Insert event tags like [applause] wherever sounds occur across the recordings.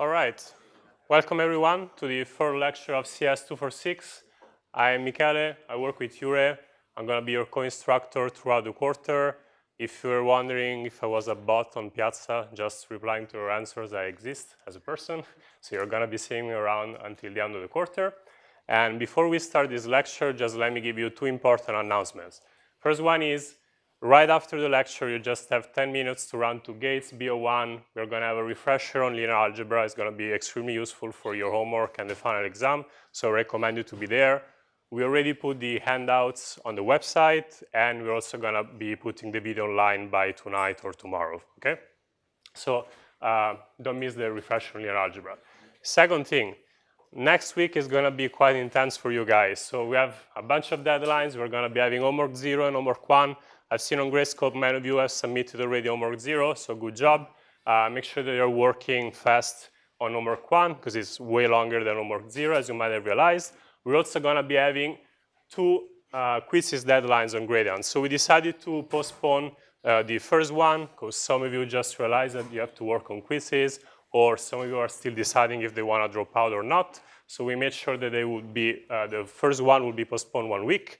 All right. Welcome everyone to the third lecture of CS246. I am Michele. I work with Jure. I'm going to be your co-instructor throughout the quarter. If you're wondering if I was a bot on Piazza, just replying to your answers, I exist as a person. [laughs] So you're going to be seeing me around until the end of the quarter. And before we start this lecture, just let me give you two important announcements. First one is Right after the lecture, you just have 10 minutes to run to GATES B01. We're going to have a refresher on linear algebra. It's going to be extremely useful for your homework and the final exam, so I recommend you to be there. We already put the handouts on the website, and we're also going to be putting the video online by tonight or tomorrow, okay? So uh, don't miss the refresher on linear algebra. Second thing, next week is going to be quite intense for you guys. So we have a bunch of deadlines. We're going to be having homework zero and homework one. I've seen on Gradescope many of you have submitted already homework zero, so good job. Uh, make sure that you're working fast on homework one, because it's way longer than homework zero, as you might have realized. We're also going to be having two uh, quizzes deadlines on Gradiance. So we decided to postpone uh, the first one, because some of you just realized that you have to work on quizzes, or some of you are still deciding if they want to drop out or not. So we made sure that they would be, uh, the first one would be postponed one week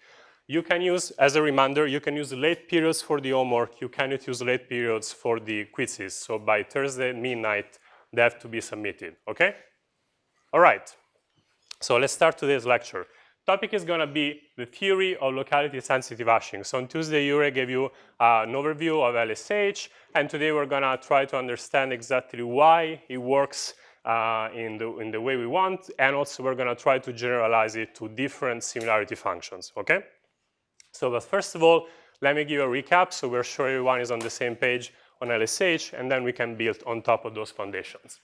you can use, as a reminder, you can use late periods for the homework. You cannot use late periods for the quizzes. So by Thursday midnight, they have to be submitted, okay? All right, so let's start today's lecture. Topic is gonna be the theory of locality-sensitive hashing. So on Tuesday, Jure gave you uh, an overview of LSH, and today we're gonna try to understand exactly why it works uh, in, the, in the way we want, and also we're gonna try to generalize it to different similarity functions, okay? So but first of all, let me give a recap so we're sure everyone is on the same page on LSH, and then we can build on top of those foundations.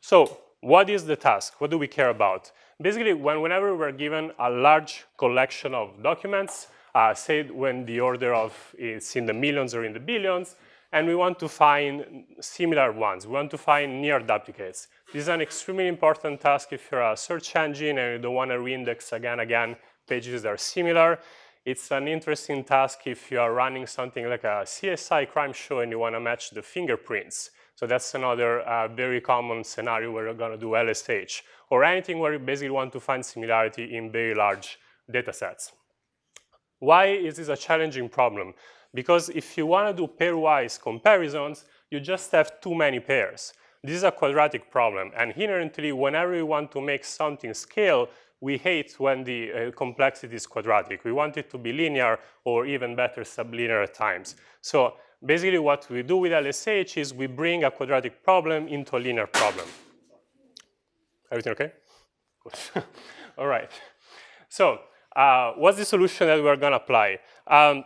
So what is the task? What do we care about? Basically, when, whenever we're given a large collection of documents, uh, say when the order of it's in the millions or in the billions, and we want to find similar ones. We want to find near duplicates. This is an extremely important task if you're a search engine and you don't want to reindex again again pages that are similar. It's an interesting task if you are running something like a CSI crime show and you want to match the fingerprints. So that's another uh, very common scenario where you're going to do LSH, or anything where you basically want to find similarity in very large data sets. Why is this a challenging problem? Because if you want to do pairwise comparisons, you just have too many pairs. This is a quadratic problem, and inherently, whenever you want to make something scale, we hate when the uh, complexity is quadratic. We want it to be linear or even better sublinear at times. So basically what we do with LSH is we bring a quadratic problem into a linear problem. Everything okay? Good. [laughs] All right. So uh, what's the solution that we're going to apply? Um,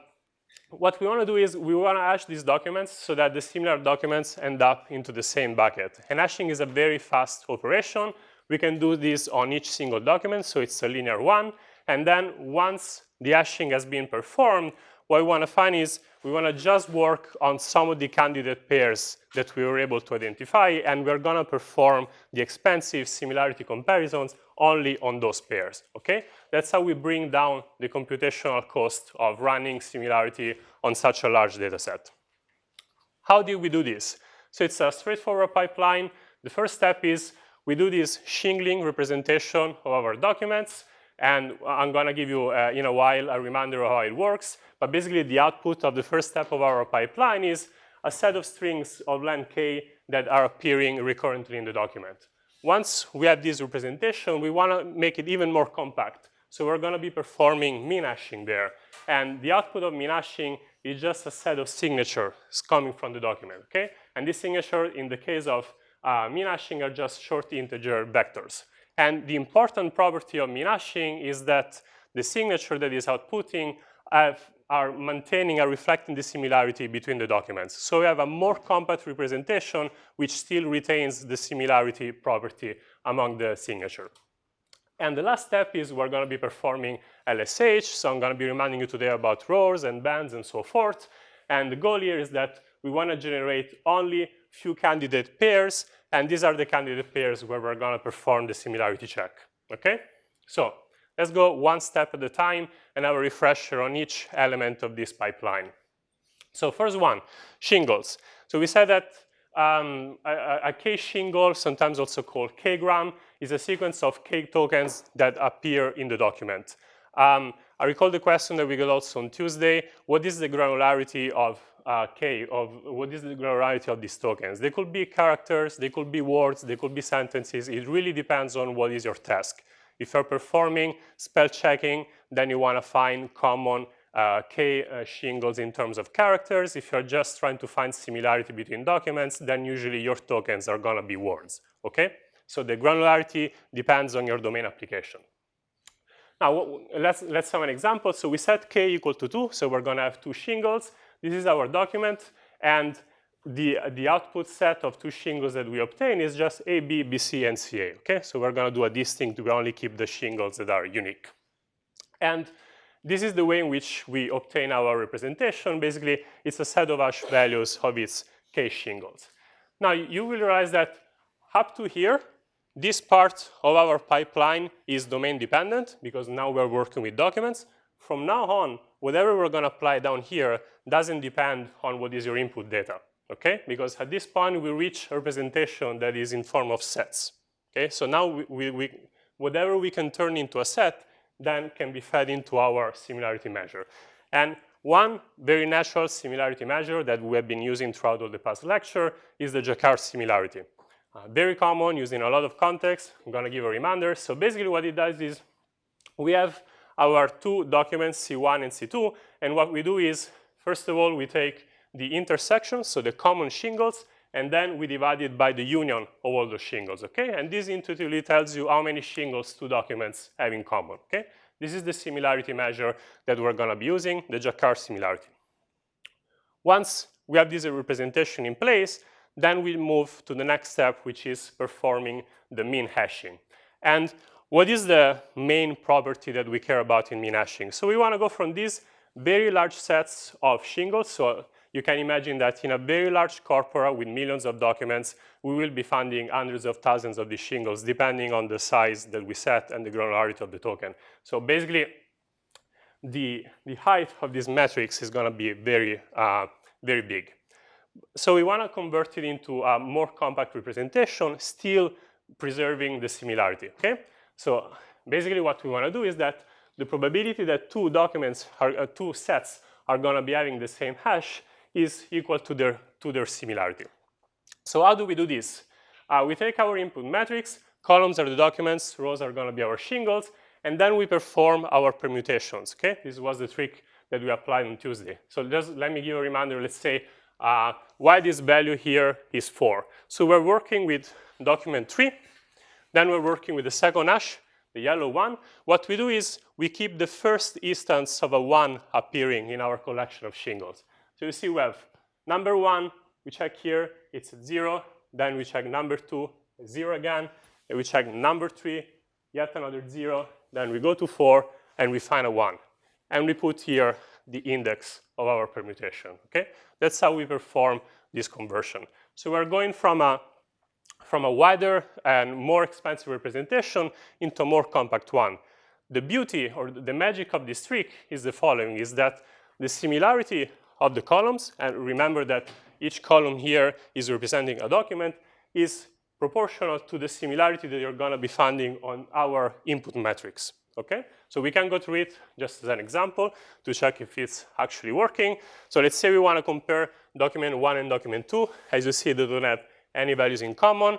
what we want to do is we want to hash these documents so that the similar documents end up into the same bucket. And hashing is a very fast operation. We can do this on each single document, so it's a linear one. And then once the hashing has been performed, what we want to find is we want to just work on some of the candidate pairs that we were able to identify, and we're going to perform the expensive similarity comparisons only on those pairs, okay? That's how we bring down the computational cost of running similarity on such a large data set. How do we do this? So it's a straightforward pipeline. The first step is we do this shingling representation of our documents, and I'm going to give you uh, in a while a reminder of how it works. But basically, the output of the first step of our pipeline is a set of strings of length k that are appearing recurrently in the document. Once we have this representation, we want to make it even more compact. So we're going to be performing min hashing there. And the output of min hashing is just a set of signatures coming from the document, okay? And this signature, in the case of uh, are just short integer vectors. And the important property of min hashing is that the signature that is outputting have, are maintaining and reflecting the similarity between the documents. So we have a more compact representation which still retains the similarity property among the signature. And the last step is we're going to be performing LSH. So I'm going to be reminding you today about rows and bands and so forth. And the goal here is that we want to generate only few candidate pairs, and these are the candidate pairs where we're going to perform the similarity check, okay? So let's go one step at a time and have a refresher on each element of this pipeline. So first one, shingles. So we said that um, a, a K shingle, sometimes also called K-gram, is a sequence of K tokens that appear in the document. Um, I recall the question that we got also on Tuesday, what is the granularity of uh, K, of what is the granularity of these tokens? They could be characters, they could be words, they could be sentences. It really depends on what is your task. If you're performing spell checking, then you want to find common uh, K uh, shingles in terms of characters. If you're just trying to find similarity between documents, then usually your tokens are going to be words, okay? So the granularity depends on your domain application. Now, let's, let's have an example. So we set k equal to 2, so we're going to have two shingles. This is our document, and the, the output set of two shingles that we obtain is just A, B, B, C, and CA, okay? So we're going to do a distinct, we only keep the shingles that are unique. And this is the way in which we obtain our representation. Basically, it's a set of hash values of its k shingles. Now, you will realize that up to here, this part of our pipeline is domain dependent because now we're working with documents. From now on, whatever we're going to apply down here doesn't depend on what is your input data, okay? Because at this point, we reach a representation that is in form of sets, okay? So now we, we, we, whatever we can turn into a set then can be fed into our similarity measure. And one very natural similarity measure that we have been using throughout all the past lecture is the Jaccard similarity. Uh, very common, used in a lot of contexts. I'm going to give a reminder. So basically what it does is we have our two documents, C1 and C2, and what we do is, first of all, we take the intersections, so the common shingles, and then we divide it by the union of all the shingles, okay? And this intuitively tells you how many shingles two documents have in common, okay? This is the similarity measure that we're gonna be using, the Jaccard similarity. Once we have this representation in place, then we move to the next step, which is performing the min hashing. And what is the main property that we care about in min hashing? So we wanna go from these very large sets of shingles, so you can imagine that in a very large corpora with millions of documents, we will be funding hundreds of thousands of these shingles, depending on the size that we set and the granularity of the token. So basically, the, the height of this matrix is going to be very, uh, very big. So we want to convert it into a more compact representation, still preserving the similarity, okay? So basically what we want to do is that the probability that two documents, are, uh, two sets are going to be having the same hash is equal to their, to their similarity. So how do we do this? Uh, we take our input matrix, columns are the documents, rows are going to be our shingles, and then we perform our permutations, okay? This was the trick that we applied on Tuesday. So just let me give a reminder, let's say uh, why this value here is 4. So we're working with document 3, then we're working with the second hash, the yellow one. What we do is we keep the first instance of a 1 appearing in our collection of shingles. So you see we have number one, we check here, it's zero. Then we check number two, zero again. And we check number three, yet another zero. Then we go to four, and we find a one. And we put here the index of our permutation, okay? That's how we perform this conversion. So we're going from a, from a wider and more expensive representation into a more compact one. The beauty or the magic of this trick is the following, is that the similarity of the columns, and remember that each column here is representing a document, is proportional to the similarity that you're going to be finding on our input metrics. Okay, so we can go through it just as an example to check if it's actually working. So let's say we want to compare document one and document two. As you see, they don't have any values in common.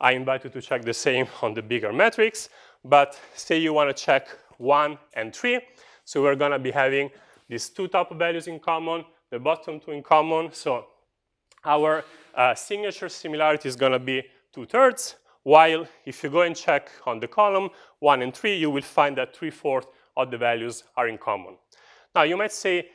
I invite you to check the same on the bigger metrics. But say you want to check one and three. So we're going to be having these two top values in common, the bottom two in common. So our uh, signature similarity is going to be two-thirds, while if you go and check on the column one and three, you will find that three-fourths of the values are in common. Now, you might say,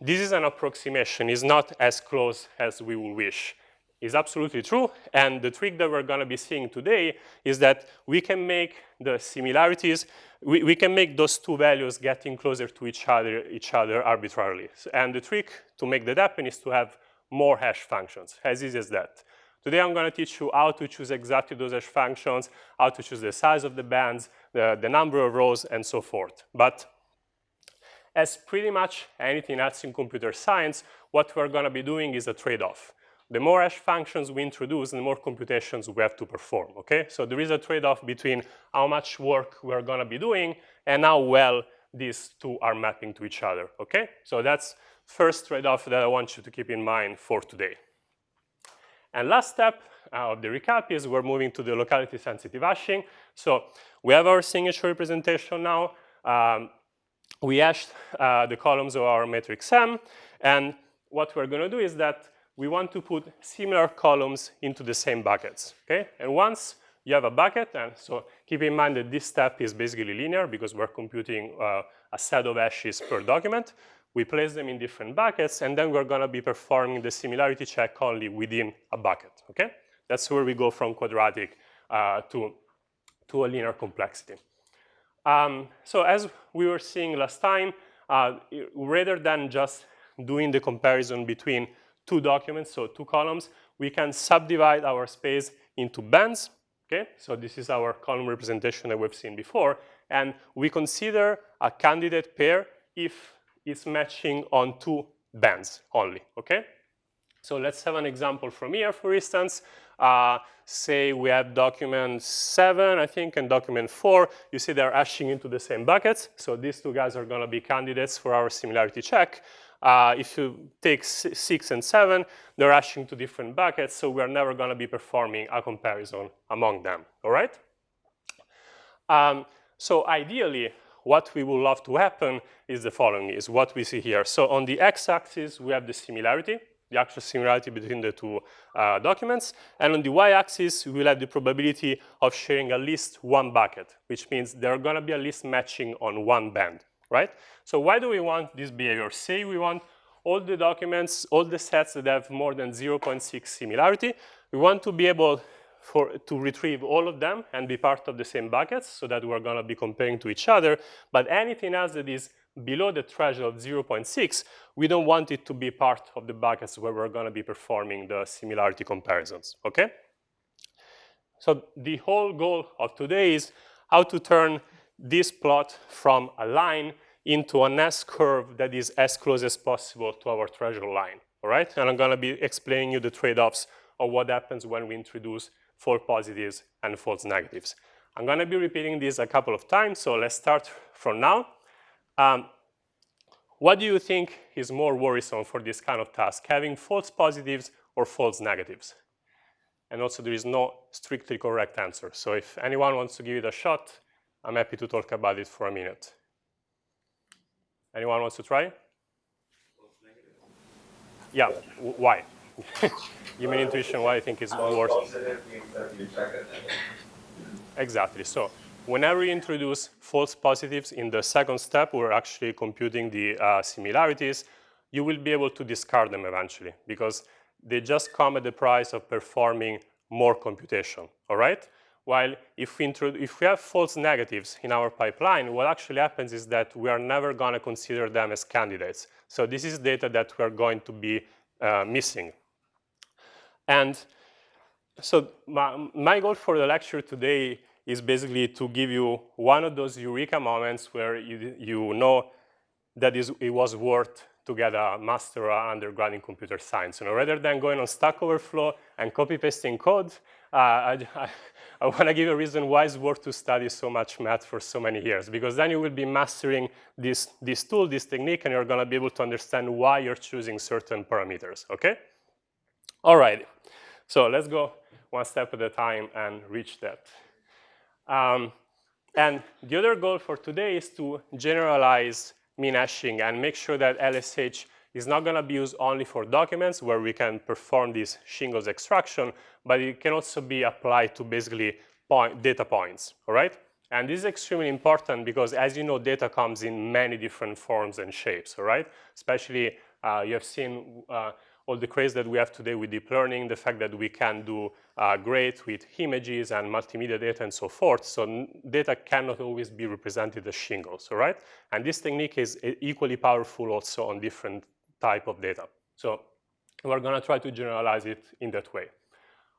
this is an approximation, it's not as close as we would wish. It's absolutely true, and the trick that we're going to be seeing today is that we can make the similarities we, we can make those two values getting closer to each other, each other arbitrarily. And the trick to make that happen is to have more hash functions, as easy as that. Today I'm going to teach you how to choose exactly those hash functions, how to choose the size of the bands, the, the number of rows, and so forth. But as pretty much anything else in computer science, what we're going to be doing is a trade-off. The more hash functions we introduce, the more computations we have to perform, okay? So there is a trade-off between how much work we're gonna be doing and how well these two are mapping to each other, okay? So that's first trade-off that I want you to keep in mind for today. And last step uh, of the recap is we're moving to the locality sensitive hashing. So we have our signature representation now. Um, we hashed uh, the columns of our matrix M, and what we're gonna do is that we want to put similar columns into the same buckets, okay? And once you have a bucket, and so keep in mind that this step is basically linear because we're computing uh, a set of hashes per document. We place them in different buckets, and then we're gonna be performing the similarity check only within a bucket, okay? That's where we go from quadratic uh, to, to a linear complexity. Um, so as we were seeing last time, uh, rather than just doing the comparison between two documents, so two columns, we can subdivide our space into bands, okay? So this is our column representation that we've seen before, and we consider a candidate pair if it's matching on two bands only, okay? So let's have an example from here, for instance. Uh, say we have document seven, I think, and document four. You see they're hashing into the same buckets. So these two guys are gonna be candidates for our similarity check. Uh, if you take six and seven, they're hashing to different buckets, so we're never going to be performing a comparison among them, all right? Um, so ideally, what we would love to happen is the following, is what we see here. So on the x-axis, we have the similarity, the actual similarity between the two uh, documents. And on the y-axis, we will have the probability of sharing at least one bucket, which means there are going to be at least matching on one band right? So why do we want this behavior? Say we want all the documents, all the sets that have more than 0.6 similarity. We want to be able for, to retrieve all of them and be part of the same buckets so that we're going to be comparing to each other. But anything else that is below the threshold of 0.6, we don't want it to be part of the buckets where we're going to be performing the similarity comparisons, okay? So the whole goal of today is how to turn this plot from a line into an S-curve that is as close as possible to our threshold line, all right? And I'm gonna be explaining you the trade-offs of what happens when we introduce false positives and false negatives. I'm gonna be repeating this a couple of times, so let's start from now. Um, what do you think is more worrisome for this kind of task, having false positives or false negatives? And also there is no strictly correct answer. So if anyone wants to give it a shot, I'm happy to talk about it for a minute. Anyone wants to try? Yeah, why? [laughs] Me intuition why I think it's worse. Exactly. So whenever you introduce false positives in the second step, we're actually computing the uh, similarities, you will be able to discard them eventually because they just come at the price of performing more computation, all right? While if we, if we have false negatives in our pipeline, what actually happens is that we are never going to consider them as candidates. So this is data that we're going to be uh, missing. And so my, my goal for the lecture today is basically to give you one of those eureka moments where you, you know that is, it was worth to get a master or undergrad in computer science. You know, rather than going on Stack Overflow and copy pasting code, I, [laughs] I, I want to give a reason why it's worth to study so much math for so many years, because then you will be mastering this, this tool, this technique, and you're going to be able to understand why you're choosing certain parameters, okay? All right, so let's go one step at a time and reach that. Um, and the other goal for today is to generalize min hashing and make sure that LSH is not going to be used only for documents where we can perform this shingles extraction, but it can also be applied to basically point, data points, all right? And this is extremely important because as you know, data comes in many different forms and shapes, all right? Especially uh, you have seen uh, all the craze that we have today with deep learning, the fact that we can do uh, great with images and multimedia data and so forth. So data cannot always be represented as shingles, all right? And this technique is equally powerful also on different type of data. So we're going to try to generalize it in that way.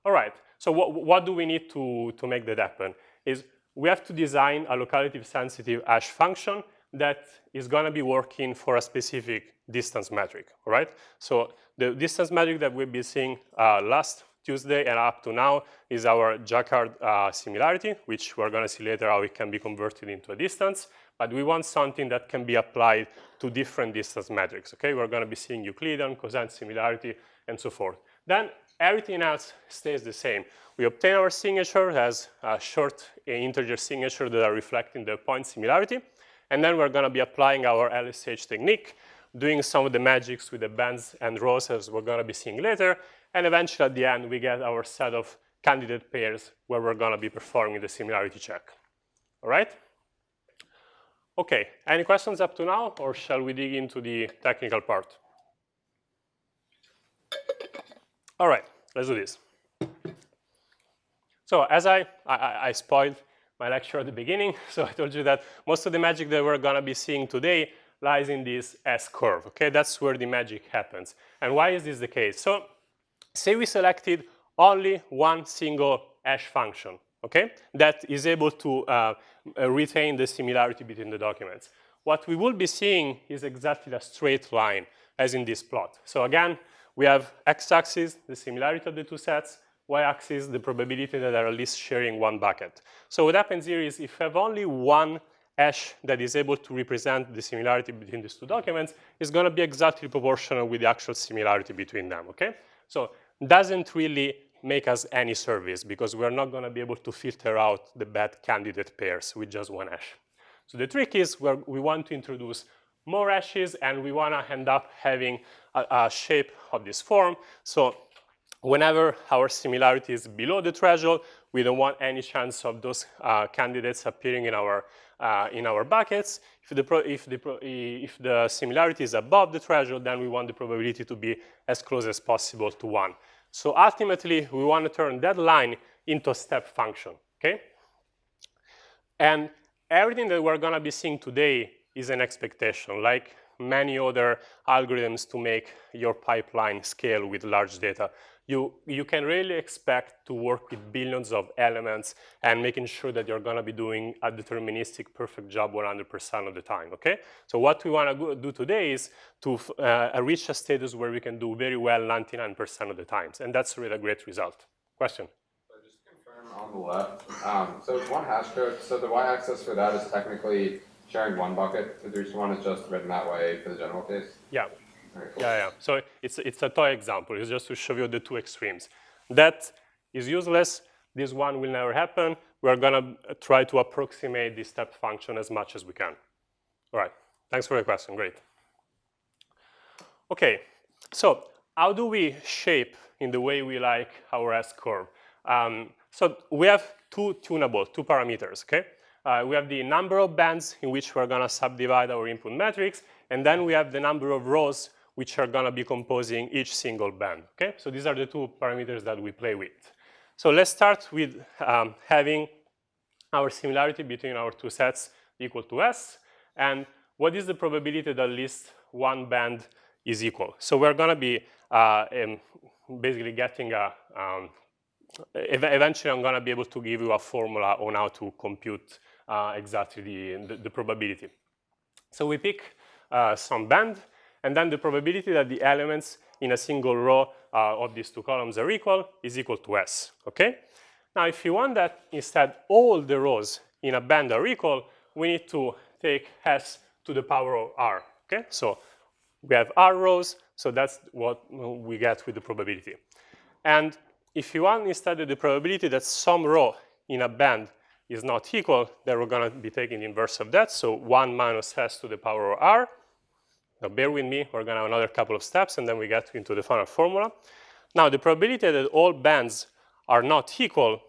All right, so what, what do we need to, to make that happen? Is we have to design a locality sensitive hash function that is going to be working for a specific distance metric, all right? So the distance metric that we've been seeing uh, last Tuesday and up to now is our Jaccard uh, similarity, which we're going to see later how it can be converted into a distance. But we want something that can be applied to different distance metrics, okay? We're going to be seeing Euclidean, cosine similarity, and so forth. Then everything else stays the same. We obtain our signature as a short integer signature that are reflecting the point similarity. And then we're going to be applying our LSH technique, doing some of the magics with the bands and rows as we're going to be seeing later. And eventually at the end, we get our set of candidate pairs where we're going to be performing the similarity check. All right? Okay, any questions up to now, or shall we dig into the technical part? All right, let's do this. So as I, I, I spoiled my lecture at the beginning, [laughs] so I told you that most of the magic that we're gonna be seeing today lies in this S-curve, okay? That's where the magic happens. And why is this the case? So say we selected only one single hash function, okay? That is able to uh, uh, retain the similarity between the documents. What we will be seeing is exactly a straight line as in this plot. So again, we have x-axis, the similarity of the two sets, y-axis, the probability that they're at least sharing one bucket. So what happens here is if you have only one hash that is able to represent the similarity between these two documents, it's going to be exactly proportional with the actual similarity between them, okay? So doesn't really make us any service because we're not going to be able to filter out the bad candidate pairs with just one hash. So the trick is where we want to introduce more hashes and we want to end up having a, a, shape of this form. So whenever our similarity is below the threshold, we don't want any chance of those uh, candidates appearing in our, uh, in our buckets. If the, pro, if, the pro, if the similarity is above the threshold, then we want the probability to be as close as possible to 1. So ultimately, we want to turn that line into a step function, okay? And everything that we're going to be seeing today is an expectation, like many other algorithms to make your pipeline scale with large data. You, you can really expect to work with billions of elements and making sure that you're going to be doing a deterministic perfect job 100% of the time, okay? So what we want to do today is to uh, reach a status where we can do very well 99% of the times, and that's really a great result. Question? So just confirm on the left, um, so it's one hash code, so the y-axis for that is technically sharing one bucket, the one is just written that way for the general case? Yeah. Cool. Yeah, yeah. So it's, it's a toy example. It's just to show you the two extremes. That is useless. This one will never happen. We're going to try to approximate this step function as much as we can. All right. Thanks for the question. Great. OK. So how do we shape in the way we like our S-curve? Um, so we have two tunable, two parameters, OK? Uh, we have the number of bands in which we're going to subdivide our input matrix, and then we have the number of rows which are going to be composing each single band. Okay, so these are the two parameters that we play with. So let's start with um, having our similarity between our two sets equal to S, and what is the probability that at least one band is equal? So we're going to be uh, um, basically getting a um, eventually I'm going to be able to give you a formula on how to compute uh, exactly the, the, the, probability. So we pick uh, some band, and then the probability that the elements in a single row uh, of these two columns are equal is equal to S, okay? Now, if you want that instead all the rows in a band are equal, we need to take S to the power of R, okay? So we have R rows, so that's what we get with the probability. And if you want instead the probability that some row in a band is not equal, then we're going to be taking the inverse of that. So 1 minus s to the power of r. Now bear with me, we're going to have another couple of steps, and then we get into the final formula. Now the probability that all bands are not equal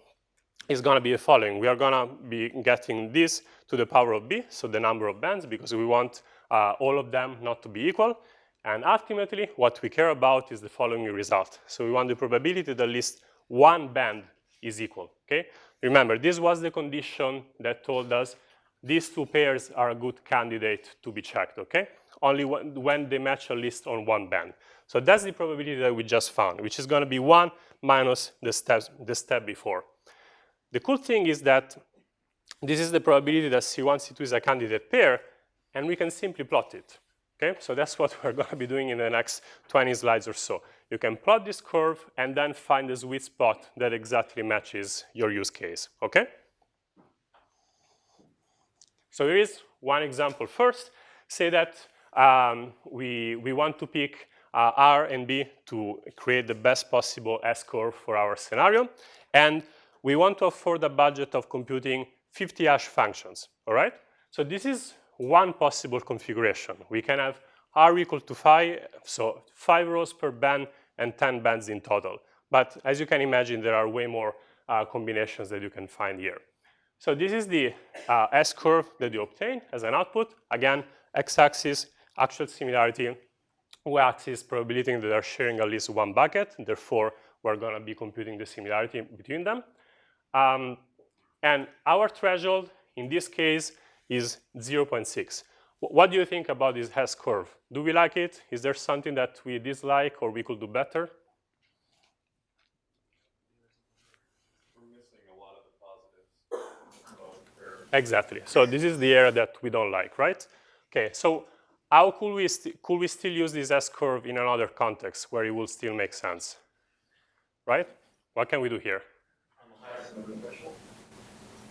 is going to be the following. We are going to be getting this to the power of b, so the number of bands, because we want uh, all of them not to be equal. And ultimately, what we care about is the following result. So we want the probability that at least one band is equal, okay? Remember, this was the condition that told us these two pairs are a good candidate to be checked, okay? Only when they match a list on one band. So that's the probability that we just found, which is going to be 1 minus the, steps, the step before. The cool thing is that this is the probability that C1, C2 is a candidate pair, and we can simply plot it. Okay, so that's what [laughs] we're going to be doing in the next 20 slides or so. You can plot this curve and then find the sweet spot that exactly matches your use case. Okay. So here is one example first. Say that um, we, we want to pick uh, R and B to create the best possible S-curve for our scenario. And we want to afford a budget of computing 50 hash functions, all right? So this is one possible configuration. We can have R equal to 5, so 5 rows per band and 10 bands in total. But as you can imagine, there are way more uh, combinations that you can find here. So this is the uh, S-curve that you obtain as an output. Again, x-axis, actual similarity, y-axis, probability that they're sharing at least one bucket. Therefore, we're going to be computing the similarity between them. Um, and our threshold, in this case, is 0.6. What do you think about this S curve? Do we like it? Is there something that we dislike or we could do better? Exactly. So this is the area that we don't like, right? Okay, so how could we, could we still use this S-curve in another context where it will still make sense? Right? What can we do here?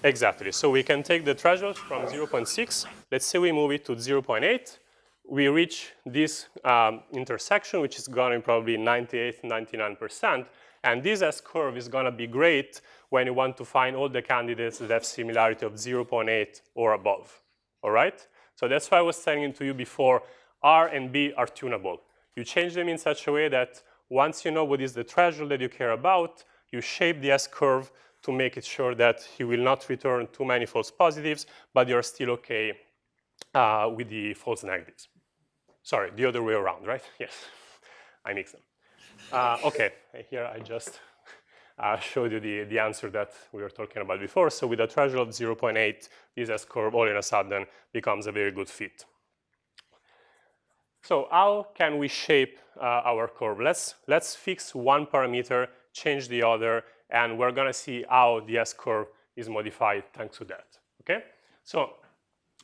Exactly. So we can take the threshold from 0.6. Let's say we move it to 0.8. We reach this um, intersection, which is going to probably 98, 99%. And this S-curve is going to be great when you want to find all the candidates that have similarity of 0.8 or above. All right? So that's why I was telling to you before, R and B are tunable. You change them in such a way that once you know what is the threshold that you care about, you shape the S-curve to make it sure that he will not return too many false positives, but you're still okay uh, with the false negatives. Sorry, the other way around, right? [laughs] Yes, I mix them. Uh, okay, here I just uh, showed you the, the answer that we were talking about before. So with a threshold of 0.8, this S-curve all in a sudden becomes a very good fit. So how can we shape uh, our curve? Let's, let's fix one parameter, change the other, and we're going to see how the S-curve is modified thanks to that. Okay? So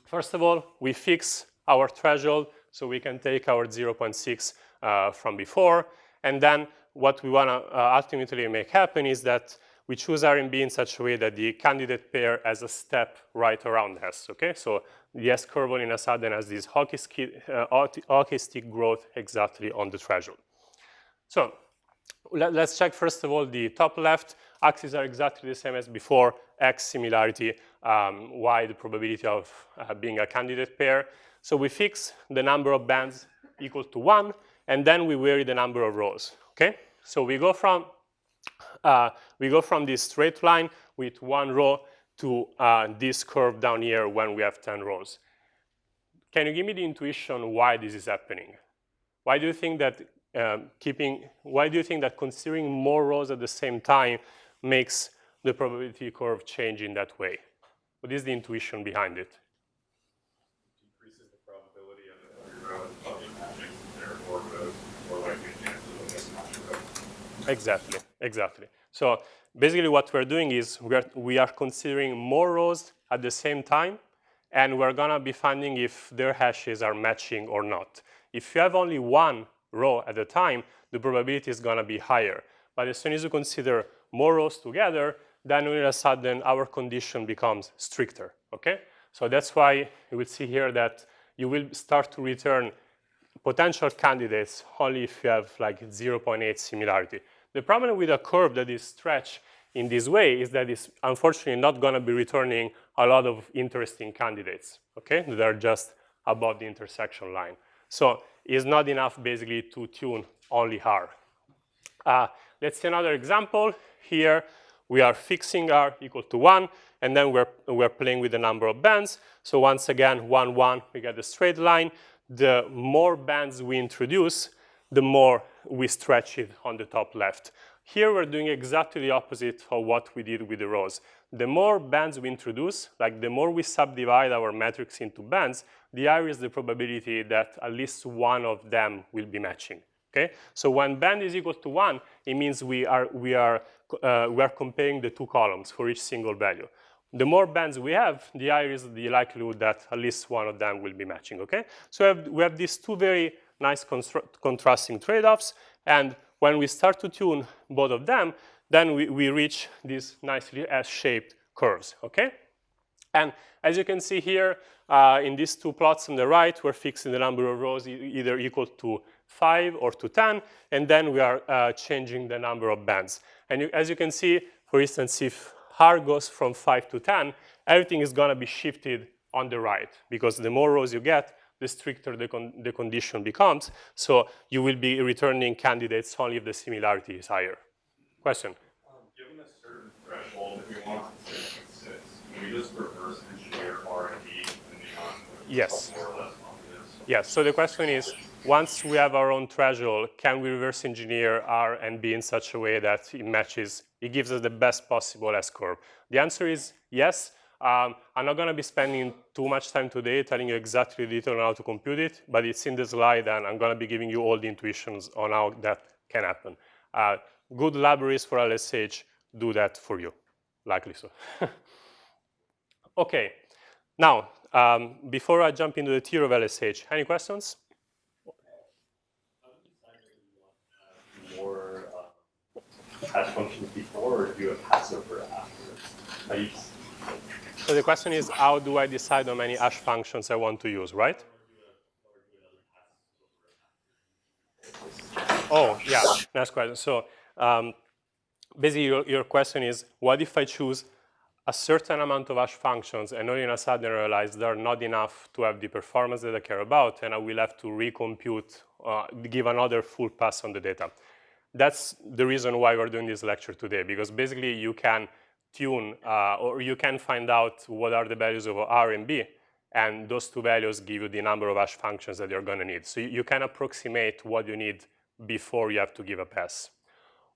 first of all, we fix our threshold so we can take our 0.6 uh, from before. And then what we want to uh, ultimately make happen is that we choose R and B in such a way that the candidate pair has a step right around S, okay? So the S curve in a sudden has this hockey uh, hockey stick growth exactly on the threshold. So let, us check first of all the top left axes are exactly the same as before, X similarity, um, Y the probability of uh, being a candidate pair. So we fix the number of bands equal to one, and then we vary the number of rows, okay? So we go from, uh, we go from this straight line with one row to uh, this curve down here when we have 10 rows. Can you give me the intuition why this is happening? Why do you think that um, keeping, why do you think that considering more rows at the same time makes the probability curve change in that way? What is the intuition behind it? Decreases the probability of your row of matching, therefore more likely chances of Exactly, exactly. So basically what we're doing is we are, we are considering more rows at the same time, and we're gonna be finding if their hashes are matching or not. If you have only one row at a time, the probability is going to be higher. But as soon as you consider more rows together, then all of a sudden our condition becomes stricter, okay? So that's why you will see here that you will start to return potential candidates only if you have like 0.8 similarity. The problem with a curve that is stretched in this way is that it's unfortunately not going to be returning a lot of interesting candidates, okay? That are just above the intersection line. So it's not enough basically to tune only R. Uh, let's see another example. Here we are fixing R equal to 1, and then we're, we're playing with the number of bands. So once again, 1, 1, we get the straight line. The more bands we introduce, the more we stretch it on the top left. Here we're doing exactly the opposite of what we did with the rows the more bands we introduce, like the more we subdivide our matrix into bands, the higher is the probability that at least one of them will be matching. Okay? So when band is equal to one, it means we are, we are, uh, we are comparing the two columns for each single value. the more bands we have, the higher is the likelihood that at least one of them will be matching, okay? So we have, we have these two very nice contrasting trade-offs, and when we start to tune both of them, then we, we reach these nicely S-shaped curves, okay? And as you can see here, uh, in these two plots on the right, we're fixing the number of rows e either equal to 5 or to 10, and then we are uh, changing the number of bands. And you, as you can see, for instance, if R goes from 5 to 10, everything is going to be shifted on the right, because the more rows you get, the stricter the, con the condition becomes. So you will be returning candidates only if the similarity is higher. Question? Um, given a certain threshold, if we want to say can we just reverse engineer R and D depending on yes. more or less confidence? Yes. So the question is, once we have our own threshold, can we reverse engineer R and B in such a way that it matches, it gives us the best possible S-curve? The answer is yes. Um, I'm not going to be spending too much time today telling you exactly the detail on how to compute it, but it's in the slide, and I'm going to be giving you all the intuitions on how that can happen. Uh, good libraries for LSH do that for you, likely so. [laughs] okay, now, um, before I jump into the tier of LSH, any questions? More uh, hash functions before, or do a passover afterwards? So the question is, how do I decide how many hash functions I want to use, right? Oh, yeah, nice question. So um, basically, your, your, question is, what if I choose a certain amount of hash functions and all in a sudden I realize they're not enough to have the performance that I care about, and I will have to recompute, uh, give another full pass on the data. That's the reason why we're doing this lecture today, because basically you can tune, uh, or you can find out what are the values of R and B, and those two values give you the number of hash functions that you're going to need. So you can approximate what you need before you have to give a pass.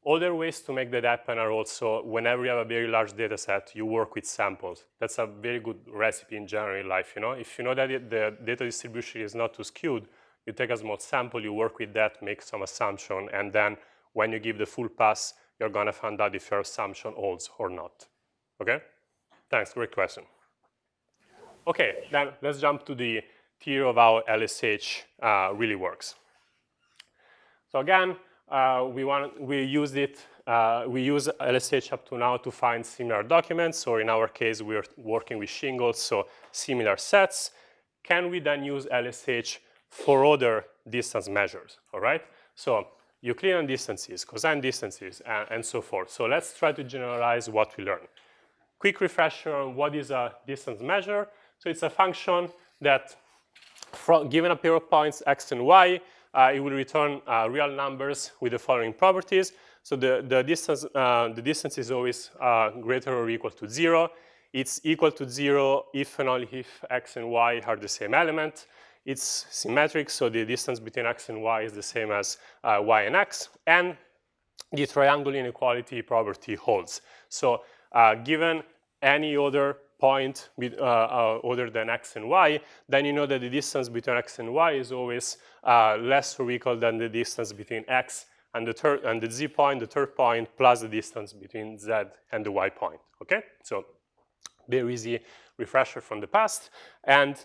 Other ways to make that happen are also whenever you have a very large data set, you work with samples. That's a very good recipe in general in life. You know, If you know that the data distribution is not too skewed, you take a small sample, you work with that, make some assumption, and then when you give the full pass, you're going to find out if your assumption holds or not. Okay? Thanks, great question. Okay, then let's jump to the theory of how LSH uh, really works. So again, uh, we want we use it. Uh, we use LSH up to now to find similar documents. So in our case, we're working with shingles, so similar sets. Can we then use LSH for other distance measures? All right. So Euclidean distances, cosine distances, and, and so forth. So let's try to generalize what we learned. Quick refresher on what is a distance measure. So it's a function that, from, given a pair of points x and y, uh, it will return uh, real numbers with the following properties. So the, the, distance, uh, the distance is always uh, greater or equal to zero. It's equal to zero if and only if x and y are the same element. It's symmetric, so the distance between x and y is the same as uh, y and x. And the triangle inequality property holds. So uh, given any other point uh, uh, other than x and y, then you know that the distance between x and y is always uh, less or equal than the distance between x and the, and the z point, the third point, plus the distance between z and the y point, okay? So very easy refresher from the past. And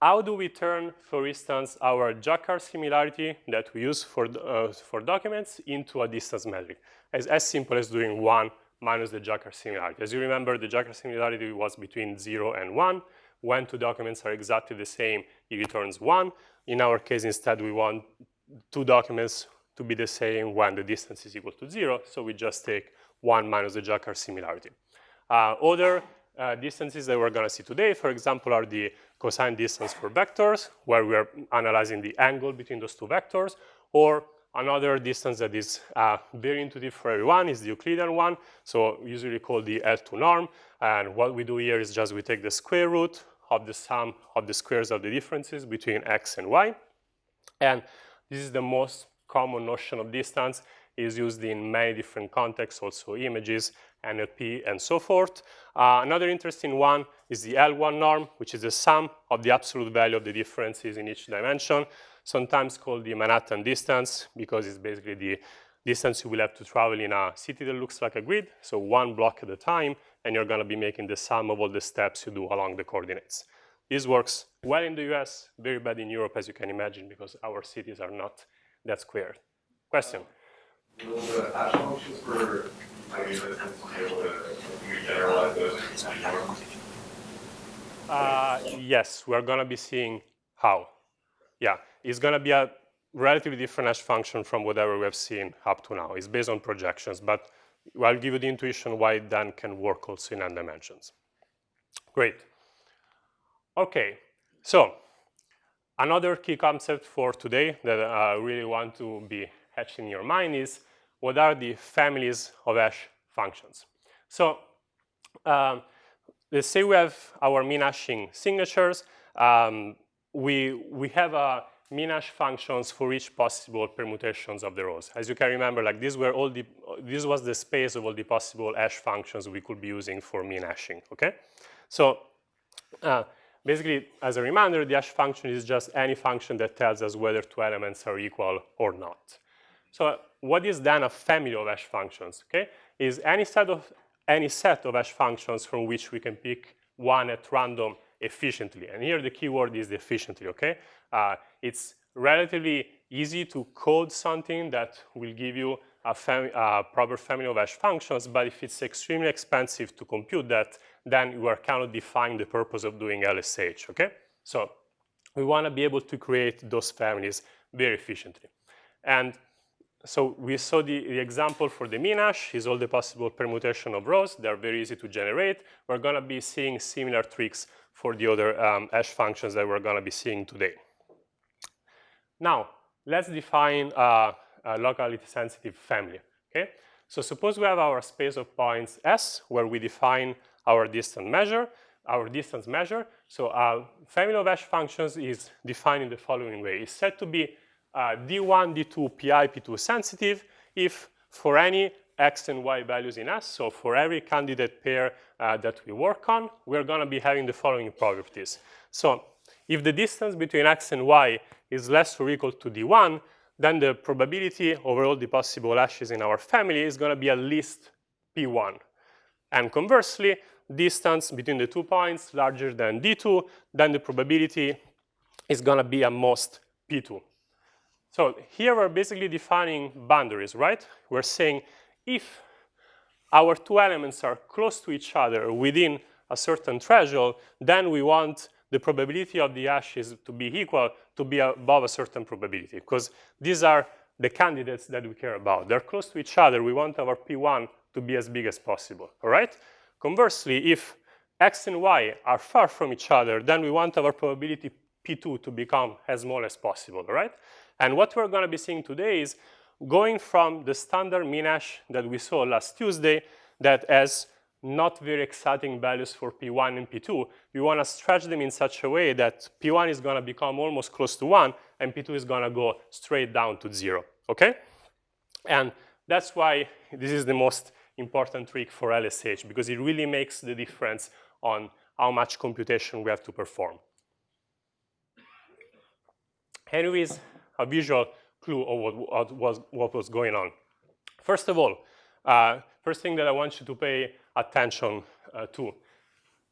how do we turn, for instance, our Jaccard similarity that we use for, uh, for documents into a distance metric? As, as simple as doing 1 minus the Jaccard similarity. As you remember, the Jaccard similarity was between 0 and 1. When two documents are exactly the same, it returns 1. In our case, instead, we want two documents to be the same when the distance is equal to 0, so we just take 1 minus the Jaccard similarity. Uh, other uh, distances that we're going to see today, for example, are the cosine distance for vectors, where we are analyzing the angle between those two vectors, or another distance that is uh, very intuitive for everyone is the Euclidean one, so usually called the L2 norm. And what we do here is just we take the square root of the sum of the squares of the differences between x and y. And this is the most common notion of distance. Is used in many different contexts, also images, NLP, and so forth. Uh, another interesting one is the L1 norm, which is the sum of the absolute value of the differences in each dimension, sometimes called the Manhattan distance, because it's basically the distance you will have to travel in a city that looks like a grid, so one block at a time, and you're going to be making the sum of all the steps you do along the coordinates. This works well in the US, very bad in Europe, as you can imagine, because our cities are not that square. Question? Will the hash functions for Uh, yes, we're going to be seeing how. Yeah, it's going to be a relatively different hash function from whatever we have seen up to now. It's based on projections, but I'll give you the intuition why it then can work also in n dimensions. Great. Okay, so another key concept for today that I really want to be hatched in your mind is what are the families of hash functions. So um, let's say we have our min hashing signatures. Um, we, we have a min hash functions for each possible permutations of the rows. As you can remember, like these were all the, this was the space of all the possible hash functions we could be using for min hashing, okay? So uh, basically, as a reminder, the hash function is just any function that tells us whether two elements are equal or not. So what is then a family of hash functions, okay? Is any set of any set of hash functions from which we can pick one at random efficiently. And here the keyword is efficiently, okay? Uh, it's relatively easy to code something that will give you a, proper family of hash functions, but if it's extremely expensive to compute that, then you are kind of defying the purpose of doing LSH, okay? So we want to be able to create those families very efficiently. And so we saw the, the, example for the min hash is all the possible permutation of rows. They're very easy to generate. We're going to be seeing similar tricks for the other um, hash functions that we're going to be seeing today. Now, let's define a, a locality sensitive family. Okay? So suppose we have our space of points S, where we define our distance measure, our distance measure. So a family of hash functions is defined in the following way. It's said to be uh, D1, D2, P1, P2 sensitive if for any x and y values in S, so for every candidate pair uh, that we work on, we're going to be having the following properties. So if the distance between x and y is less or equal to D1, then the probability over all the possible hashes in our family is going to be at least P1. And conversely, distance between the two points larger than D2, then the probability is going to be at most P2. So here we're basically defining boundaries, right? We're saying if our two elements are close to each other within a certain threshold, then we want the probability of the hashes to be equal to be above a certain probability, because these are the candidates that we care about. They're close to each other. We want our P1 to be as big as possible, all right? Conversely, if x and y are far from each other, then we want our probability P2 to become as small as possible, all right? And what we're going to be seeing today is going from the standard min hash that we saw last Tuesday that has not very exciting values for P1 and P2, we want to stretch them in such a way that P1 is going to become almost close to 1 and P2 is going to go straight down to 0, okay? And that's why this is the most important trick for LSH because it really makes the difference on how much computation we have to perform. Anyways, a visual clue of what, what, was, what was going on. First of all, uh, first thing that I want you to pay attention uh, to.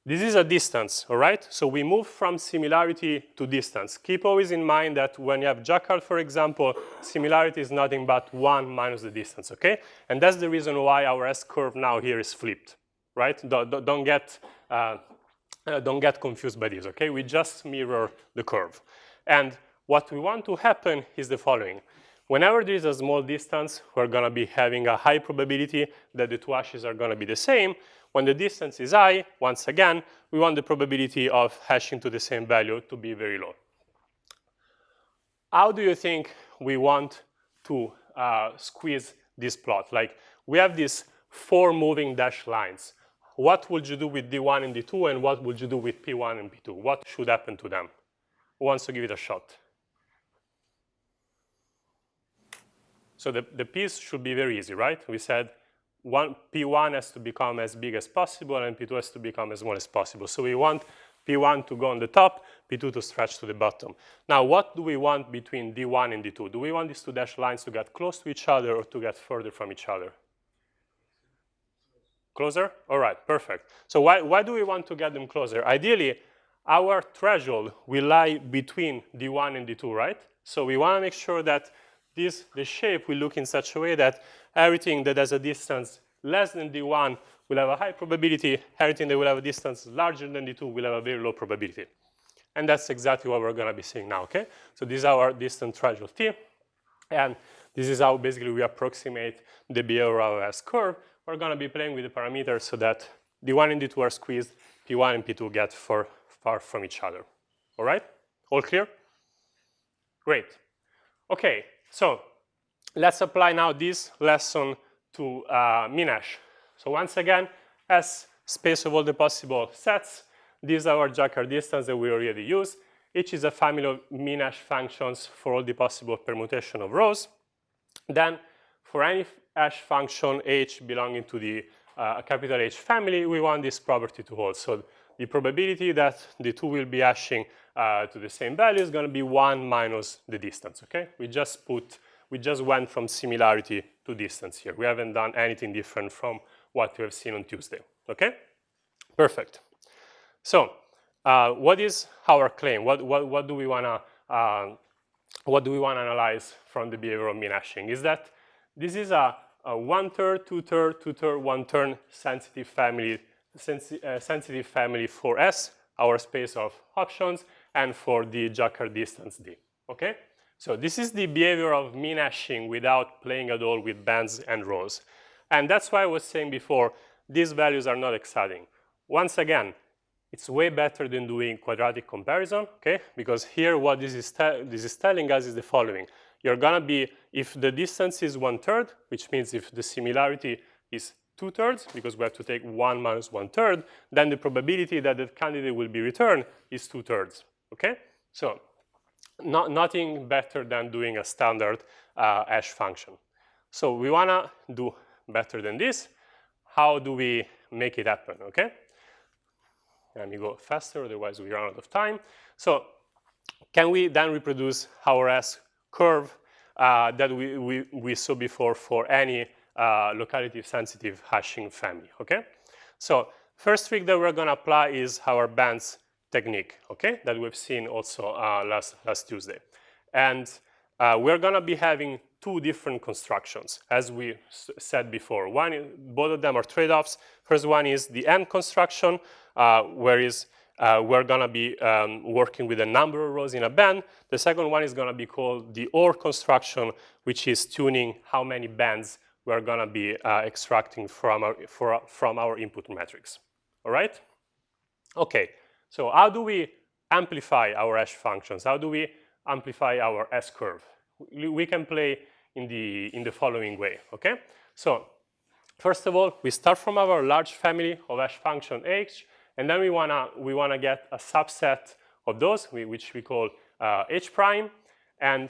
This is a distance, all right? So we move from similarity to distance. Keep always in mind that when you have Jaccard, for example, similarity is nothing but 1 minus the distance, okay? And that's the reason why our S-curve now here is flipped, right? Don't, don't get, uh, uh, don't get confused by this, okay? We just mirror the curve. And what we want to happen is the following. Whenever there is a small distance, we're going to be having a high probability that the two hashes are going to be the same. When the distance is high, once again, we want the probability of hashing to the same value to be very low. How do you think we want to uh, squeeze this plot? Like, we have these four moving dashed lines. What would you do with D1 and D2, and what would you do with P1 and P2? What should happen to them? Who wants to give it a shot? So the, the piece should be very easy, right? We said one, P1 has to become as big as possible and P2 has to become as small as possible. So we want P1 to go on the top, P2 to stretch to the bottom. Now, what do we want between D1 and D2? Do we want these two dashed lines to get close to each other or to get further from each other? Closer? All right, perfect. So why, why do we want to get them closer? Ideally, our threshold will lie between D1 and D2, right? So we want to make sure that this, the shape will look in such a way that everything that has a distance less than D1 will have a high probability, everything that will have a distance larger than D2 will have a very low probability. And that's exactly what we're going to be seeing now, okay? So this is our distance threshold T, and this is how basically we approximate the behavior curve. We're going to be playing with the parameters so that D1 and D2 are squeezed, P1 and P2 get far, far from each other. All right? All clear? Great. Okay, so let's apply now this lesson to uh, MinHash. So once again, as space of all the possible sets, these are our Jaccard distance that we already use. Each is a family of MinHash functions for all the possible permutation of rows. Then for any hash function h belonging to the uh, capital H family, we want this property to hold. So the probability that the two will be hashing uh, to the same value is going to be 1 minus the distance, okay? We just put, we just went from similarity to distance here. We haven't done anything different from what we have seen on Tuesday, okay? Perfect. So uh, what is our claim? What, what, what do we want to uh, what do we want to analyze from the behavior of min-hashing? Is that this is a, a one-third, two-third, two-third, one-third sensitive family, sensi uh, sensitive family for S, our space of options, and for the Jaccard distance D, okay? So this is the behavior of min-hashing without playing at all with bands and rows. And that's why I was saying before, these values are not exciting. Once again, it's way better than doing quadratic comparison, okay? Because here what this is, this is telling us is the following. You're gonna be, if the distance is one third, which means if the similarity is two thirds, because we have to take one minus one third, then the probability that the candidate will be returned is two thirds, okay? So not, nothing better than doing a standard uh, hash function. So we wanna do better than this. How do we make it happen, okay? Let me go faster, otherwise we run out of time. So can we then reproduce our S curve uh, that we, we, we, saw before for any uh, locality sensitive hashing family, okay? So first trick that we're gonna apply is our bands technique, okay? That we've seen also uh, last, last Tuesday. And uh, we're gonna be having two different constructions, as we said before. One, both of them are trade-offs. First one is the AND construction, uh, uh, we're going to be um, working with a number of rows in a band. The second one is going to be called the OR construction, which is tuning how many bands we're going to be uh, extracting from our, for, from our input matrix. All right? Okay, so how do we amplify our hash functions? How do we amplify our S-curve? We can play in the, in the following way, okay? So first of all, we start from our large family of hash function h, and then we wanna, we wanna get a subset of those, which we call uh, h prime. And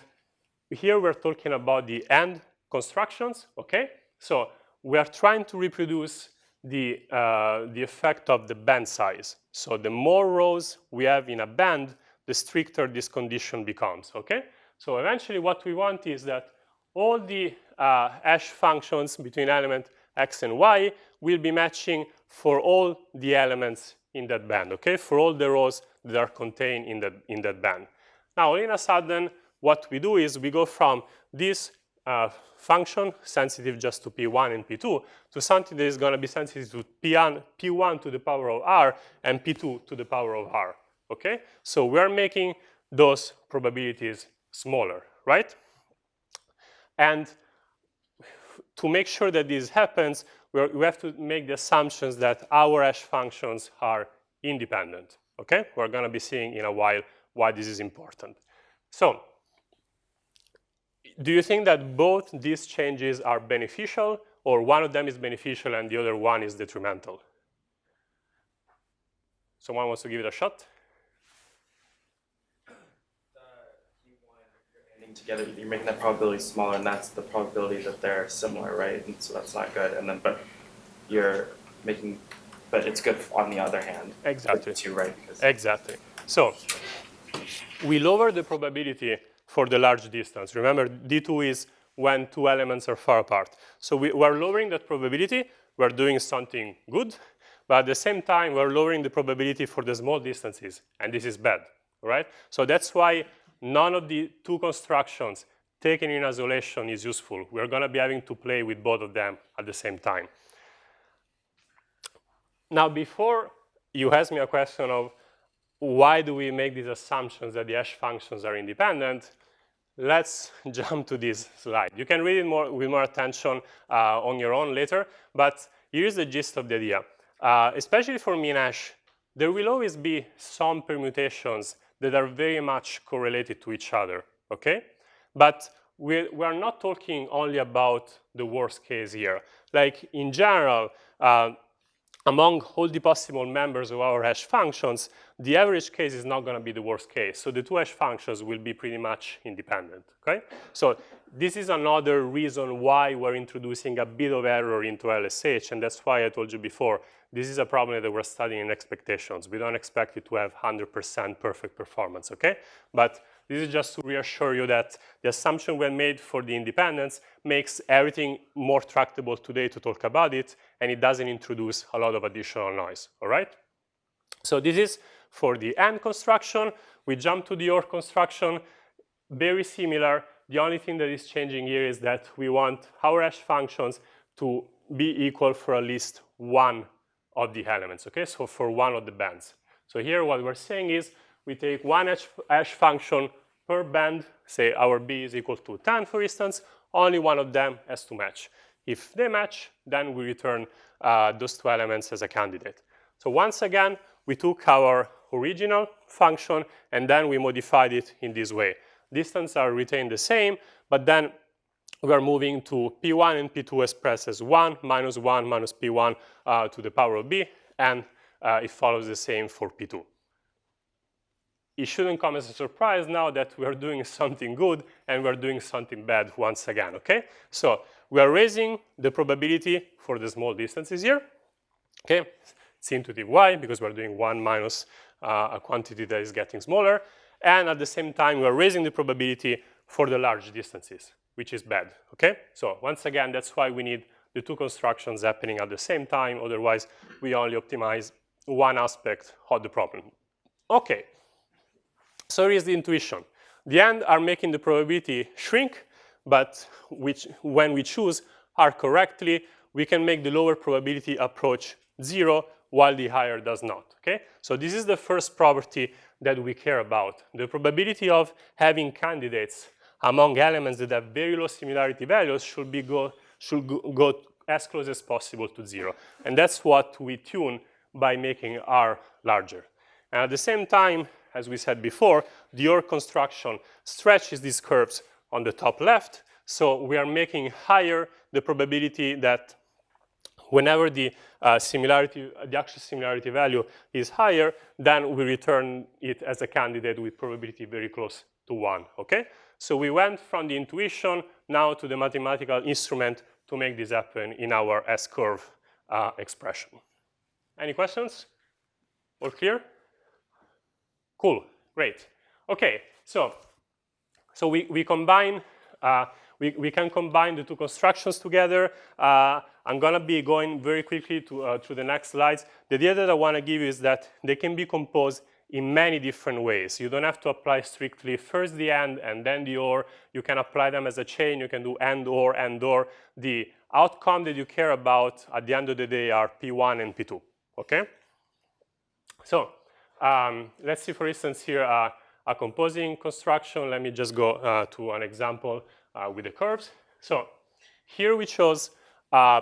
here we're talking about the AND constructions, okay? So we are trying to reproduce the, uh, the effect of the band size. So the more rows we have in a band, the stricter this condition becomes, okay? So eventually what we want is that all the uh, hash functions between element x and y will be matching for all the elements in that band, okay? For all the rows that are contained in that, in that band. Now, all in a sudden, what we do is we go from this uh, function, sensitive just to P1 and P2, to something that is going to be sensitive to P1, P1 to the power of R and P2 to the power of R, okay? So we're making those probabilities smaller, right? And to make sure that this happens, we have to make the assumptions that our hash functions are independent, okay? We're gonna be seeing in a while why this is important. So, do you think that both these changes are beneficial or one of them is beneficial and the other one is detrimental? Someone wants to give it a shot? together, you're making that probability smaller, and that's the probability that they're similar, right? And so that's not good. And then, but you're making, but it's good on the other hand. Exactly. Too, right? Because exactly. So we lower the probability for the large distance. Remember, D2 is when two elements are far apart. So we, are lowering that probability, we're doing something good, but at the same time, we're lowering the probability for the small distances, and this is bad, right? So that's why none of the two constructions taken in isolation is useful. We're gonna be having to play with both of them at the same time. Now, before you ask me a question of why do we make these assumptions that the hash functions are independent, let's [laughs] jump to this slide. You can read it more, with more attention uh, on your own later, but here's the gist of the idea. Uh, especially for min hash, there will always be some permutations that are very much correlated to each other, okay? But we, we are not talking only about the worst case here. Like in general, uh, among all the possible members of our hash functions, the average case is not going to be the worst case. So the two hash functions will be pretty much independent, okay? So this is another reason why we're introducing a bit of error into LSH, and that's why I told you before, this is a problem that we're studying in expectations. We don't expect it to have 100% perfect performance, okay? But this is just to reassure you that the assumption we made for the independence makes everything more tractable today to talk about it, and it doesn't introduce a lot of additional noise, all right? So this is for the AND construction. We jump to the OR construction, very similar. The only thing that is changing here is that we want our hash functions to be equal for at least one of the elements, okay? So for one of the bands. So here what we're saying is we take one hash, hash function per band, say our b is equal to 10, for instance, only one of them has to match. If they match, then we return uh, those two elements as a candidate. So once again, we took our original function and then we modified it in this way. Distance are retained the same, but then we are moving to p1 and p2 expressed as 1 minus 1 minus p1 uh, to the power of b, and uh, it follows the same for p2. It shouldn't come as a surprise now that we are doing something good and we're doing something bad once again, okay? So we are raising the probability for the small distances here, okay? It's intuitive why, because we're doing 1 minus uh, a quantity that is getting smaller, and at the same time, we're raising the probability for the large distances which is bad, okay? So once again, that's why we need the two constructions happening at the same time, otherwise we only optimize one aspect of the problem. Okay, so here's the intuition. The end are making the probability shrink, but which, when we choose R correctly, we can make the lower probability approach zero while the higher does not, okay? So this is the first property that we care about. The probability of having candidates among elements that have very low similarity values should, be go, should go, go as close as possible to zero. And that's what we tune by making R larger. And at the same time, as we said before, the OR construction stretches these curves on the top left. So we are making higher the probability that whenever the uh, similarity, the actual similarity value is higher, then we return it as a candidate with probability very close to one, okay? So we went from the intuition now to the mathematical instrument to make this happen in our S-curve uh, expression. Any questions? All clear? Cool, great. Okay, so, so we, we combine, uh, we, we can combine the two constructions together. Uh, I'm gonna be going very quickly to, uh, to the next slides. The idea that I wanna give you is that they can be composed in many different ways. You don't have to apply strictly first the AND and then the OR. You can apply them as a chain. You can do AND OR, AND OR. The outcome that you care about at the end of the day are P1 and P2, okay? So um, let's see, for instance, here uh, a composing construction. Let me just go uh, to an example uh, with the curves. So here we chose uh,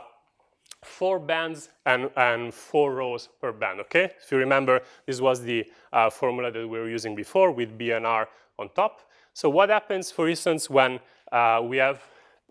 four bands and, and four rows per band, okay? If you remember, this was the uh, formula that we were using before with BNR on top. So what happens, for instance, when uh, we have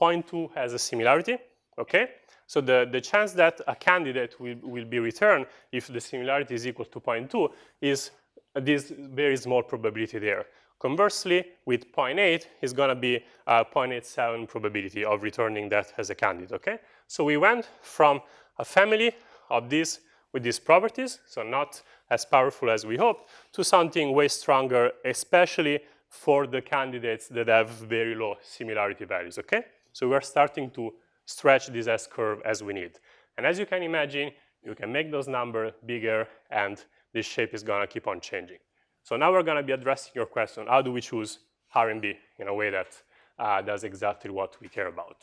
0.2 as a similarity, okay? So the, the chance that a candidate will, will be returned if the similarity is equal to 0.2 is this very small probability there. Conversely, with 0.8 is going to be a 0.87 probability of returning that as a candidate, okay? So we went from a family of these with these properties, so not as powerful as we hoped, to something way stronger, especially for the candidates that have very low similarity values, okay? So we're starting to stretch this S-curve as we need. And as you can imagine, you can make those numbers bigger and this shape is gonna keep on changing. So now we're gonna be addressing your question, how do we choose R&B in a way that uh, does exactly what we care about?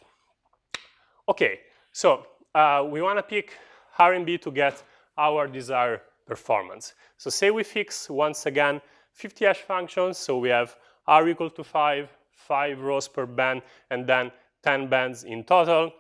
Okay, so uh, we wanna pick R&B to get our desired performance. So say we fix, once again, 50 hash functions, so we have r equal to 5, 5 rows per band, and then 10 bands in total.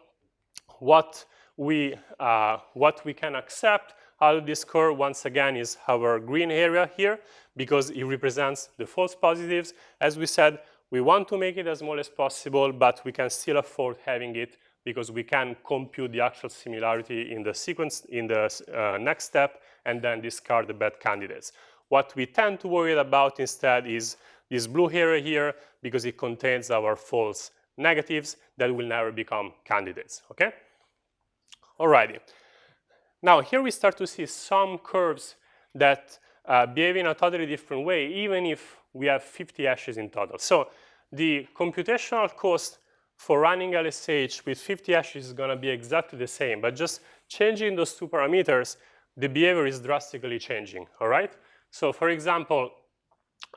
What we, uh, what we can accept out of this curve, once again, is our green area here, because it represents the false positives. As we said, we want to make it as small as possible, but we can still afford having it because we can compute the actual similarity in the sequence in the uh, next step and then discard the bad candidates. What we tend to worry about instead is this blue area here because it contains our false negatives that will never become candidates, okay? Alrighty. Now here we start to see some curves that uh, behave in a totally different way, even if we have 50 hashes in total. So the computational cost for running LSH with 50 hashes is going to be exactly the same, but just changing those two parameters, the behavior is drastically changing, all right? So for example,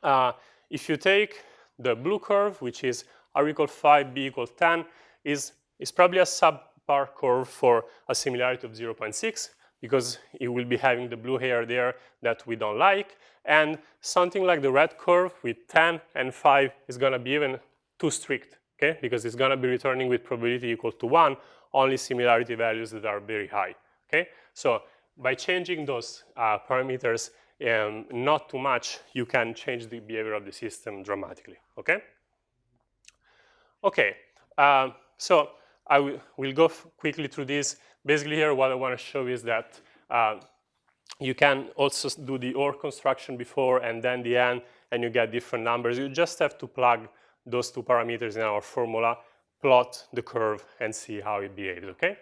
uh, if you take the blue curve, which is r equal 5, b equal 10, is, is probably a subpar curve for a similarity of 0.6 because it will be having the blue hair there that we don't like. And something like the red curve with 10 and 5 is going to be even too strict okay? Because it's gonna be returning with probability equal to one, only similarity values that are very high, okay? So by changing those uh, parameters um, not too much, you can change the behavior of the system dramatically, okay? Okay, um, so I will go quickly through this. Basically here, what I wanna show is that uh, you can also do the OR construction before and then the end, and you get different numbers. You just have to plug those two parameters in our formula, plot the curve and see how it behaves, okay?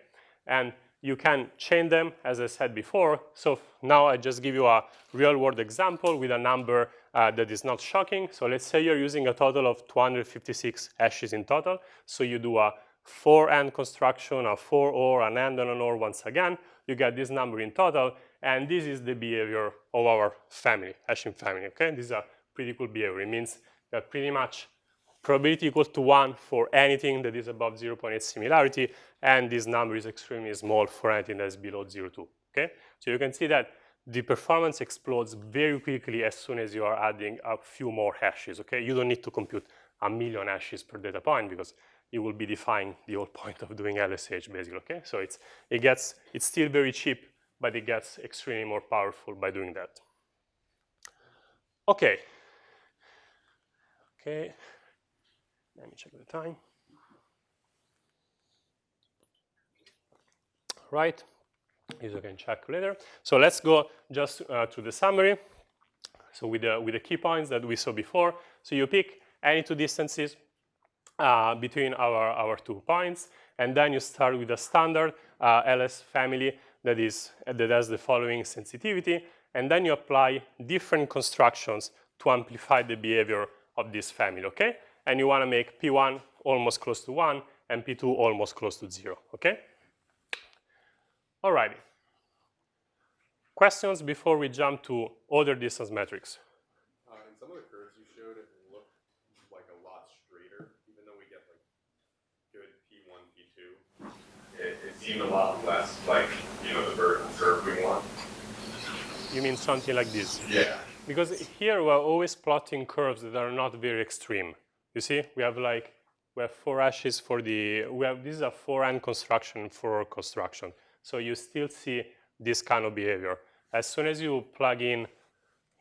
And you can chain them, as I said before. So now I just give you a real world example with a number uh, that is not shocking. So let's say you're using a total of 256 hashes in total. So you do a for AND construction, a for OR, an AND and an OR once again. You get this number in total. And this is the behavior of our family, hashing family, okay? This is a pretty cool behavior. It means that pretty much probability equal to 1 for anything that is above 0.8 similarity, and this number is extremely small for anything that is below 0.2, okay? So you can see that the performance explodes very quickly as soon as you are adding a few more hashes, okay? You don't need to compute a million hashes per data point because you will be defying the whole [laughs] point of doing LSH basically, okay? So it's, it gets, it's still very cheap, but it gets extremely more powerful by doing that. Okay. Okay. Let me check the time. Right, you can check later. So let's go just uh, to the summary. So with the, with the key points that we saw before. So you pick any two distances uh, between our, our two points, and then you start with a standard uh, LS family that, is, that has the following sensitivity, and then you apply different constructions to amplify the behavior of this family, okay? and you want to make P1 almost close to 1 and P2 almost close to 0, okay? All righty. Questions before we jump to other distance metrics? Uh, in some of the curves you showed, it looked like a lot straighter, even though we get like good P1, P2. It, it seemed a lot less like, you know, the vertical curve we want. You mean something like this? Yeah. Because here we're always plotting curves that are not very extreme. You see, we have like, we have four hashes for the, we have, this is a for AND construction for construction. So you still see this kind of behavior. As soon as you plug in,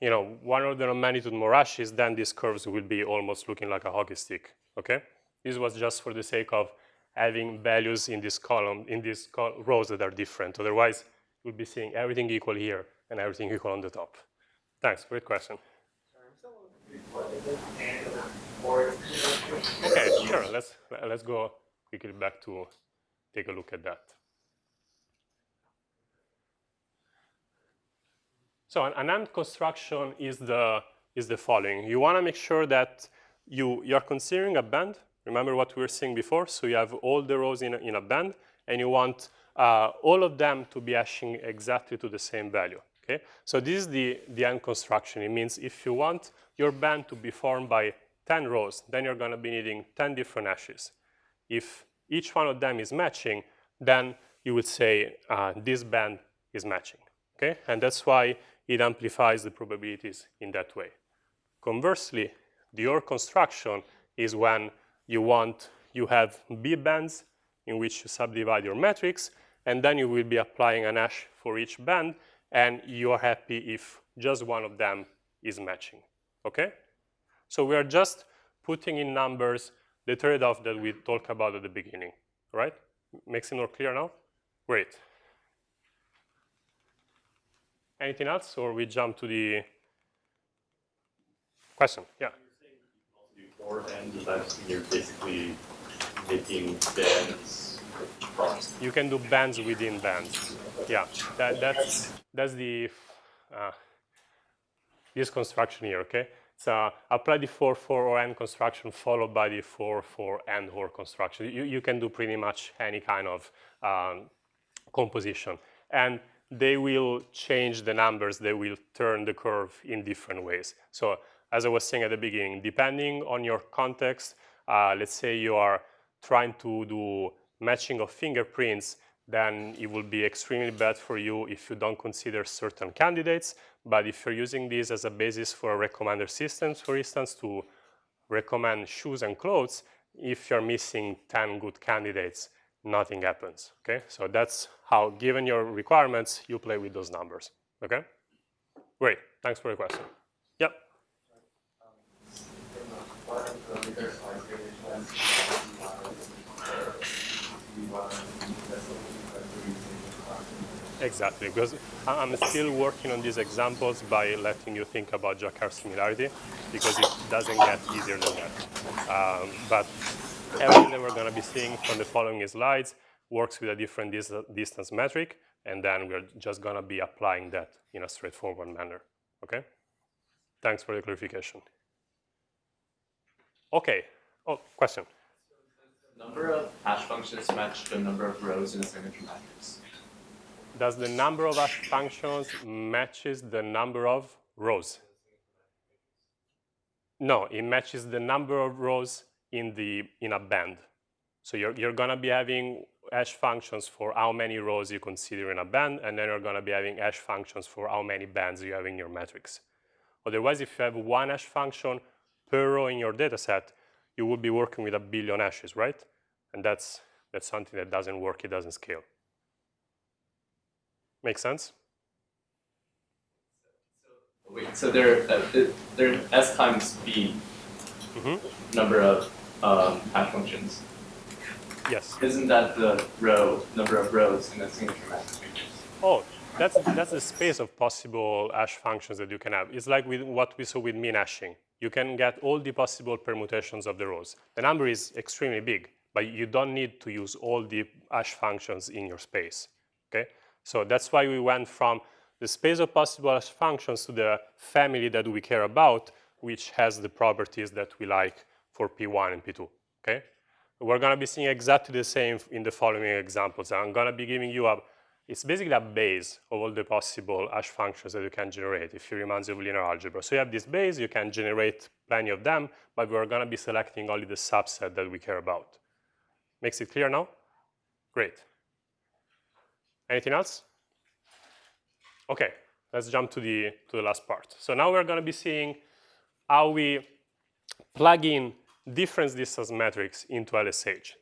you know, one order of magnitude more hashes, then these curves will be almost looking like a hockey stick, okay? This was just for the sake of having values in this column, in these rows that are different. Otherwise, you'll be seeing everything equal here and everything equal on the top. Thanks, great question. Okay, sure. Let's let's go quickly back to take a look at that. So an, an construction is the is the following. You want to make sure that you you're considering a band. Remember what we were saying before. So you have all the rows in a, in a band, and you want uh, all of them to be hashing exactly to the same value. Okay? So this is the, the end construction. It means if you want your band to be formed by 10 rows, then you're going to be needing 10 different hashes. If each one of them is matching, then you would say uh, this band is matching. Okay? And that's why it amplifies the probabilities in that way. Conversely, the OR construction is when you want, you have B bands in which you subdivide your matrix, and then you will be applying an hash for each band, and you're happy if just one of them is matching, okay? So we are just putting in numbers the trade-off that we talked about at the beginning, right? Makes it more clear now? Great. Anything else, or we jump to the question? Yeah. do four bands, does that just mean you're basically making bands across? You can do bands within bands. Yeah, that, that's that's the uh, this construction here. Okay, so apply the four for or and construction followed by the four for and or construction. You you can do pretty much any kind of um, composition, and they will change the numbers. They will turn the curve in different ways. So as I was saying at the beginning, depending on your context, uh, let's say you are trying to do matching of fingerprints, then it will be extremely bad for you if you don't consider certain candidates. But if you're using this as a basis for a recommender systems, for instance, to recommend shoes and clothes, if you're missing 10 good candidates, nothing happens, okay? So that's how, given your requirements, you play with those numbers, okay? Great, thanks for the question. Yep. Exactly, because I'm still working on these examples by letting you think about Jaccard similarity, because it doesn't get easier than that. Um, but everything that we're going to be seeing from the following slides works with a different dis distance metric, and then we're just going to be applying that in a straightforward manner. Okay? Thanks for the clarification. Okay. Oh, question. Number of hash functions match the number of rows in a signature matrix. Does the number of hash functions matches the number of rows? No, it matches the number of rows in the in a band. So you're you're gonna be having hash functions for how many rows you consider in a band, and then you're gonna be having hash functions for how many bands you have in your matrix. Otherwise, if you have one hash function per row in your data set, you would be working with a billion hashes, right? And that's, that's something that doesn't work, it doesn't scale. Make sense? Wait, so there, uh, there s times b Mm -hmm. number of um, hash functions. Yes. Isn't that the row number of rows in a signature matrix? Oh, that's that's the space of possible hash functions that you can have. It's like with what we saw with min hashing. You can get all the possible permutations of the rows. The number is extremely big, but you don't need to use all the hash functions in your space. Okay, so that's why we went from the space of possible hash functions to the family that we care about, which has the properties that we like for P1 and P2. Okay, we're going to be seeing exactly the same in the following examples. I'm going to be giving you a it's basically a base of all the possible hash functions that you can generate if you remind you of linear algebra. So you have this base, you can generate plenty of them, but we're going to be selecting only the subset that we care about. Makes it clear now? Great. Anything else? Okay, let's jump to the, to the last part. So now we're going to be seeing how we plug in difference distance metrics into LSH.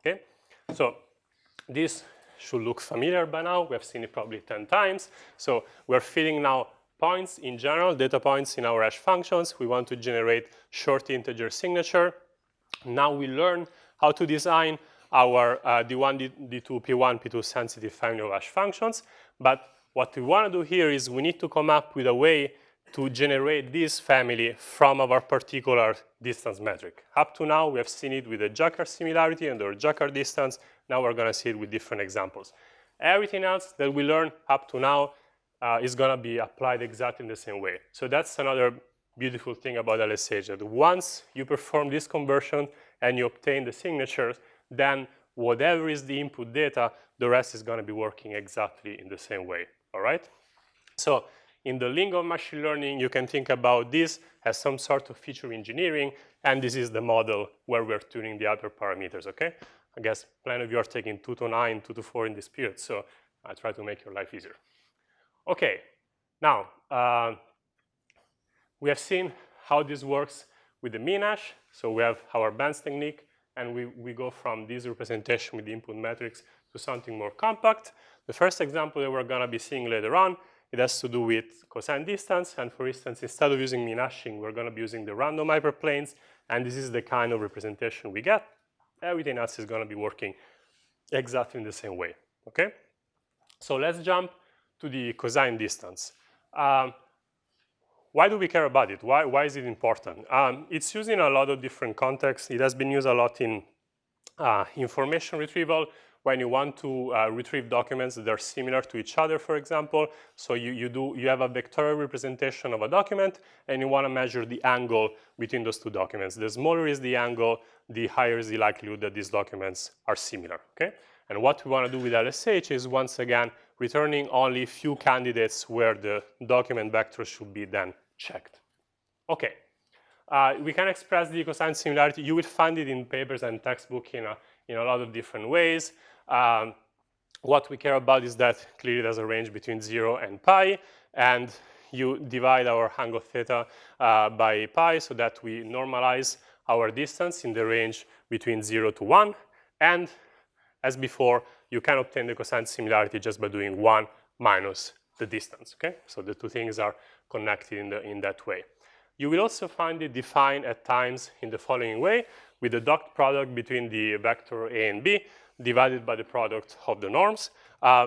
Okay, so this should look familiar by now. We have seen it probably 10 times. So we're feeding now points in general, data points in our hash functions. We want to generate short integer signature. Now we learn how to design our uh, D1, D2, P1, P2 sensitive family of hash functions. But what we want to do here is we need to come up with a way to generate this family from our particular distance metric. Up to now, we have seen it with the Jaccard similarity and the Jaccard distance. Now we're going to see it with different examples. Everything else that we learned up to now uh, is going to be applied exactly in the same way. So that's another beautiful thing about LSH, that once you perform this conversion and you obtain the signatures, then whatever is the input data, the rest is going to be working exactly in the same way, all right? So in the lingo of machine learning, you can think about this as some sort of feature engineering, and this is the model where we're tuning the hyperparameters, okay? I guess plenty of you are taking 2 to 9, 2 to 4 in this period, so I try to make your life easier. Okay, now, uh, we have seen how this works with the MinHash. So we have our bands technique, and we, we go from this representation with the input matrix to something more compact. The first example that we're going to be seeing later on, it has to do with cosine distance. And for instance, instead of using MinHashing, we're going to be using the random hyperplanes. And this is the kind of representation we get. Everything else is going to be working exactly in the same way, okay? So let's jump to the cosine distance. Um, why do we care about it? Why, why is it important? Um, it's used in a lot of different contexts. It has been used a lot in uh, information retrieval, when you want to uh, retrieve documents that are similar to each other, for example. So you, you, do, you have a vectorial representation of a document, and you want to measure the angle between those two documents. The smaller is the angle, the higher is the likelihood that these documents are similar, okay? And what we want to do with LSH is, once again, returning only few candidates where the document vector should be then checked. Okay, uh, we can express the cosine similarity. You will find it in papers and textbook in a, in a lot of different ways. Um, what we care about is that clearly there's a range between 0 and pi, and you divide our angle theta uh, by pi so that we normalize our distance in the range between 0 to 1. And as before, you can obtain the cosine similarity just by doing 1 minus the distance, okay? So the two things are connected in, the, in that way. You will also find it defined at times in the following way, with the dot product between the vector a and b divided by the product of the norms. Uh,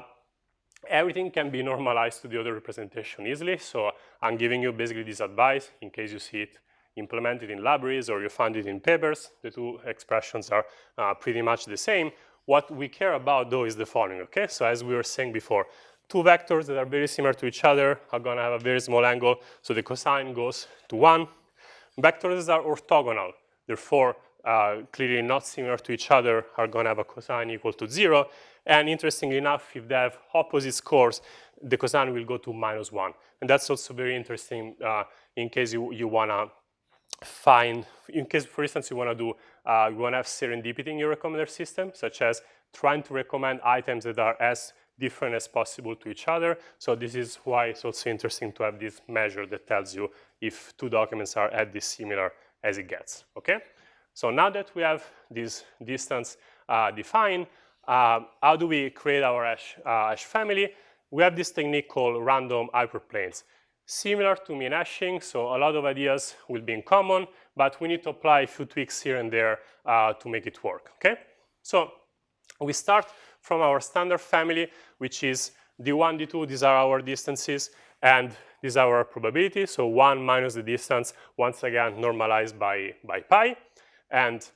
everything can be normalized to the other representation easily, so I'm giving you basically this advice in case you see it implemented in libraries or you find it in papers. The two expressions are uh, pretty much the same. What we care about, though, is the following, okay? So as we were saying before, two vectors that are very similar to each other are going to have a very small angle, so the cosine goes to 1. Vectors are orthogonal, therefore uh, clearly not similar to each other, are going to have a cosine equal to 0. And interestingly enough, if they have opposite scores, the cosine will go to minus 1. And that's also very interesting uh, in case you, you want to find, in case, for instance, you want to do, uh, you want to have serendipity in your recommender system, such as trying to recommend items that are as different as possible to each other. So this is why it's also interesting to have this measure that tells you if two documents are at this similar as it gets, okay? So now that we have this distance uh, defined, uh, how do we create our hash, uh, hash family? We have this technique called random hyperplanes. Similar to min-hashing, so a lot of ideas will be in common, but we need to apply a few tweaks here and there uh, to make it work, okay? So we start from our standard family, which is d1, d2, these are our distances, and these are our probability, so 1 minus the distance, once again normalized by, by pi. And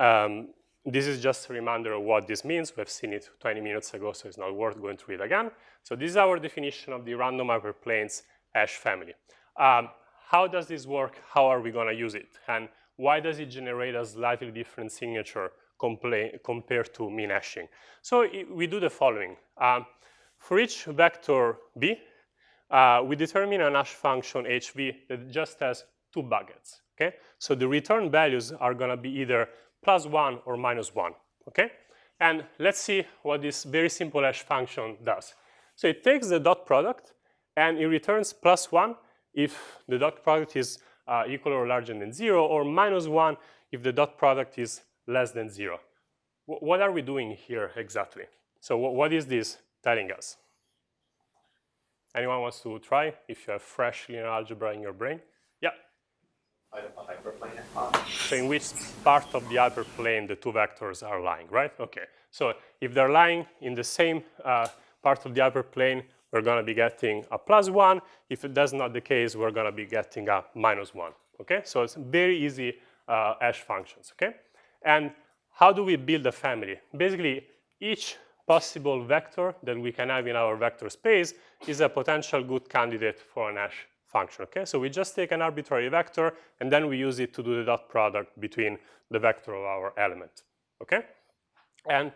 um, this is just a reminder of what this means. We've seen it 20 minutes ago, so it's not worth going through it again. So this is our definition of the random hyperplanes hash family. Um, how does this work? How are we going to use it? And why does it generate a slightly different signature compared to min hashing? So it, we do the following. Um, for each vector b, uh, we determine an hash function hv that just has two buckets, okay? So the return values are gonna be either plus one or minus one, okay? And let's see what this very simple hash function does. So it takes the dot product and it returns plus one if the dot product is uh, equal or larger than zero, or minus one if the dot product is less than zero. W what are we doing here exactly? So what is this telling us? Anyone wants to try if you have fresh linear algebra in your brain? So in which part of the hyperplane the two vectors are lying, right? Okay. So if they're lying in the same uh, part of the hyperplane, we're going to be getting a plus 1. If that's not the case, we're going to be getting a minus 1. Okay? So it's very easy uh, hash functions. Okay? And how do we build a family? Basically, each possible vector that we can have in our vector space is a potential good candidate for an hash function, okay? So we just take an arbitrary vector and then we use it to do the dot product between the vector of our element, okay? And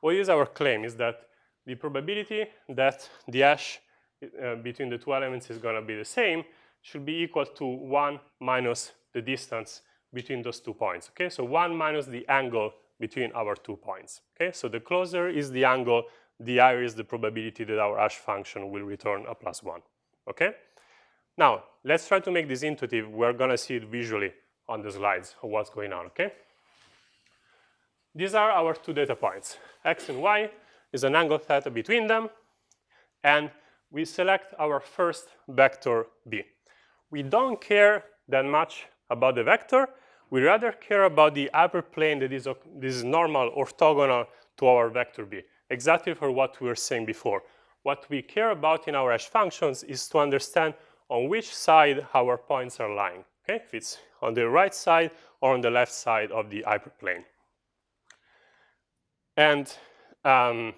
what is our claim is that the probability that the hash uh, between the two elements is going to be the same should be equal to 1 minus the distance between those two points. Okay, so 1 minus the angle between our two points. Okay, so the closer is the angle, the higher is the probability that our hash function will return a plus 1. Okay, now let's try to make this intuitive. We're going to see it visually on the slides what's going on. Okay, these are our two data points, x and y. Is an angle theta between them, and we select our first vector b. We don't care that much about the vector. We rather care about the hyperplane that is, this is normal, orthogonal to our vector b, exactly for what we were saying before. What we care about in our hash functions is to understand on which side our points are lying, okay? If it's on the right side or on the left side of the hyperplane. And um,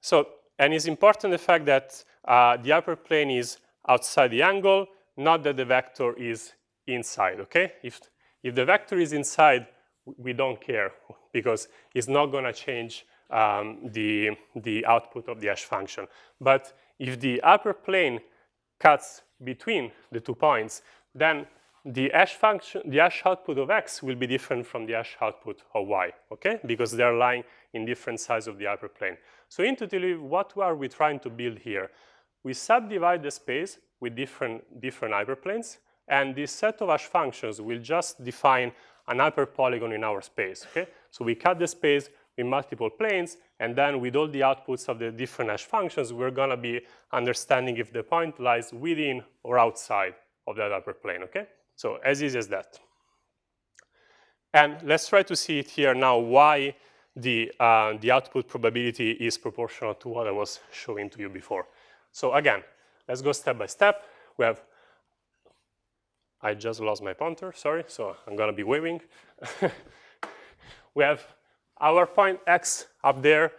so, and it's important the fact that uh, the hyperplane is outside the angle, not that the vector is inside, okay? If, if the vector is inside, we don't care [laughs] because it's not going to change um, the, the output of the hash function. But if the hyperplane cuts between the two points, then the hash function, the hash output of x will be different from the hash output of y, okay? Because they're lying in different sides of the hyperplane. So intuitively, what are we trying to build here? We subdivide the space with different, different hyperplanes, and this set of hash functions will just define an hyperpolygon in our space, okay? So we cut the space with multiple planes, and then with all the outputs of the different hash functions, we're gonna be understanding if the point lies within or outside of that hyperplane, okay? So as easy as that. And let's try to see it here now why the, uh, the output probability is proportional to what I was showing to you before. So again, let's go step by step. We have, I just lost my pointer, sorry, so I'm gonna be waving. [laughs] we have our point x up there,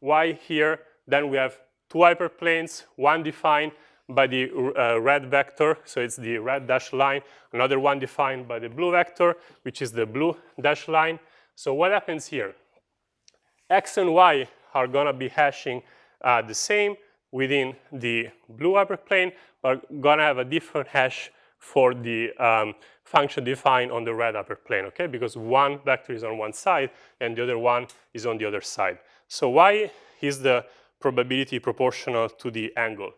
y here, then we have two hyperplanes, one defined by the uh, red vector, so it's the red dashed line, another one defined by the blue vector, which is the blue dashed line. So what happens here? X and Y are gonna be hashing uh, the same within the blue hyperplane, but gonna have a different hash for the um, function defined on the red hyperplane, okay? Because one vector is on one side and the other one is on the other side. So why is the probability proportional to the angle.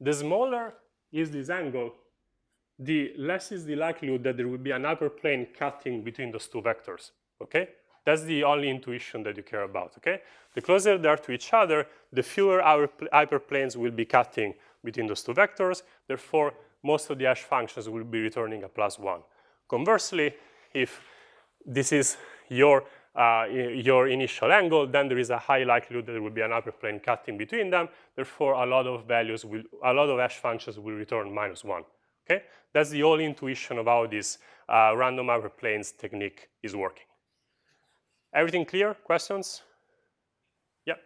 The smaller is this angle, the less is the likelihood that there will be an hyperplane cutting between those two vectors, okay? That's the only intuition that you care about, okay? The closer they are to each other, the fewer our hyperplanes will be cutting between those two vectors. Therefore, most of the hash functions will be returning a plus one. Conversely, if this is your uh, your initial angle, then there is a high likelihood that there will be an hyperplane cutting between them. Therefore, a lot of values will, a lot of hash functions will return minus one. Okay, that's the only intuition of how this uh, random hyperplanes technique is working. Everything clear? Questions? Yeah.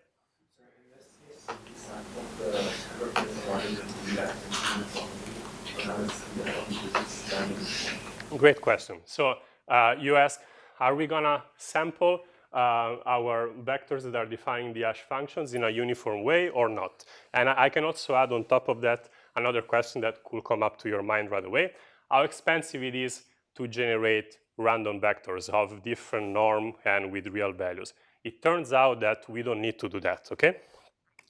Great question. So uh, you ask, are we gonna sample uh, our vectors that are defining the hash functions in a uniform way or not? And I, I can also add on top of that another question that could come up to your mind right away. How expensive it is to generate random vectors of different norm and with real values. It turns out that we don't need to do that, okay?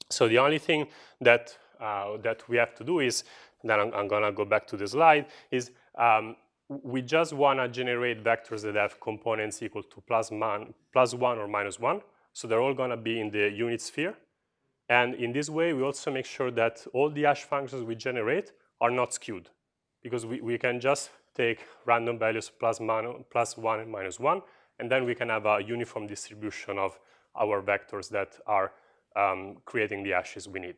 So the only thing that, uh, that we have to do is, then I'm, I'm gonna go back to the slide, is um, we just wanna generate vectors that have components equal to plus, man, plus one or minus one. So they're all gonna be in the unit sphere. And in this way, we also make sure that all the hash functions we generate are not skewed because we, we can just take random values plus, man, plus 1 and minus 1, and then we can have a uniform distribution of our vectors that are um, creating the hashes we need,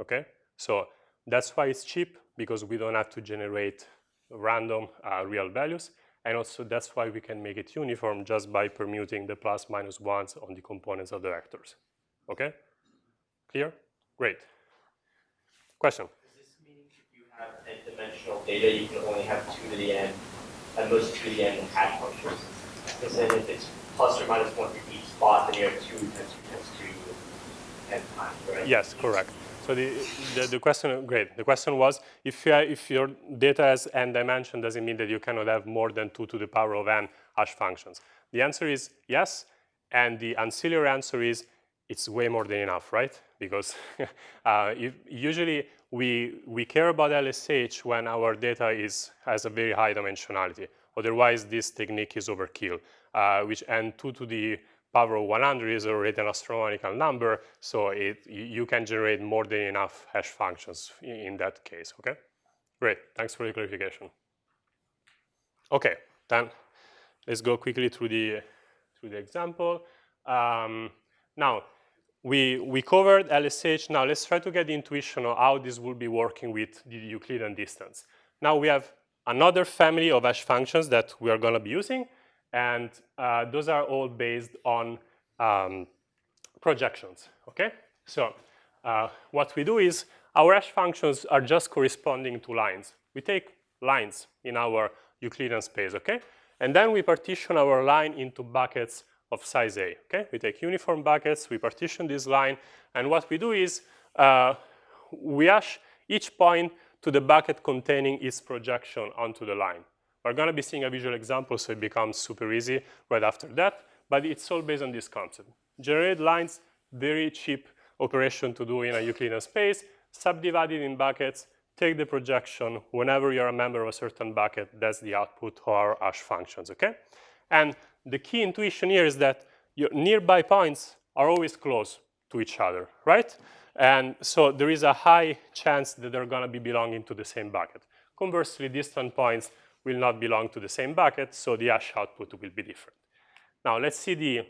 okay? So that's why it's cheap, because we don't have to generate random uh, real values, and also that's why we can make it uniform just by permuting the plus minus ones on the components of the vectors, okay? Clear? Great. Question? Does this mean if you have n-dimensional data, you can only have two to the n, at most two to the n hash functions. is that if it's plus or minus one for each spot, then you have two times two times two n times, right? Yes, correct. So the, the, the question, great. The question was, if, you, if your data has n dimension, does it mean that you cannot have more than 2 to the power of n hash functions? The answer is yes, and the ancillary answer is it's way more than enough, right? Because [laughs] uh, if, usually we, we care about LSH when our data is, has a very high dimensionality. Otherwise, this technique is overkill, uh, which and 2 to the power of 100 is already an astronomical number, so it, you can generate more than enough hash functions in that case, okay? Great, thanks for the clarification. Okay, then let's go quickly through the, through the example. Um, now, we, we covered LSH. Now let's try to get the intuition of how this will be working with the Euclidean distance. Now we have another family of hash functions that we are going to be using. And uh, those are all based on um, projections, okay? So uh, what we do is our hash functions are just corresponding to lines. We take lines in our Euclidean space, okay? And then we partition our line into buckets of size A, okay? We take uniform buckets, we partition this line, and what we do is uh, we hash each point to the bucket containing its projection onto the line. We're going to be seeing a visual example, so it becomes super easy right after that. But it's all based on this concept. Generate lines, very cheap operation to do in a Euclidean space, subdivide it in buckets, take the projection. Whenever you're a member of a certain bucket, that's the output of our hash functions, okay? And the key intuition here is that your nearby points are always close to each other, right? And so there is a high chance that they're going to be belonging to the same bucket. Conversely, distant points will not belong to the same bucket, so the hash output will be different. Now let's see the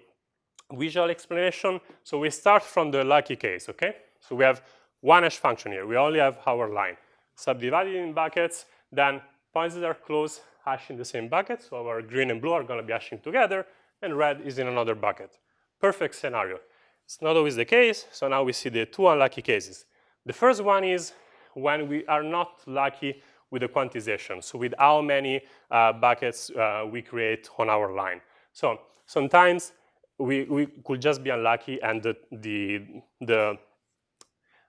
visual explanation. So we start from the lucky case, okay? So we have one hash function here. We only have our line. Subdivided in buckets, then points that are close hash in the same bucket. So our green and blue are going to be hashing together, and red is in another bucket. Perfect scenario. It's not always the case, so now we see the two unlucky cases. The first one is when we are not lucky with the quantization, so with how many uh, buckets uh, we create on our line. So sometimes we, we could just be unlucky and the, the, the,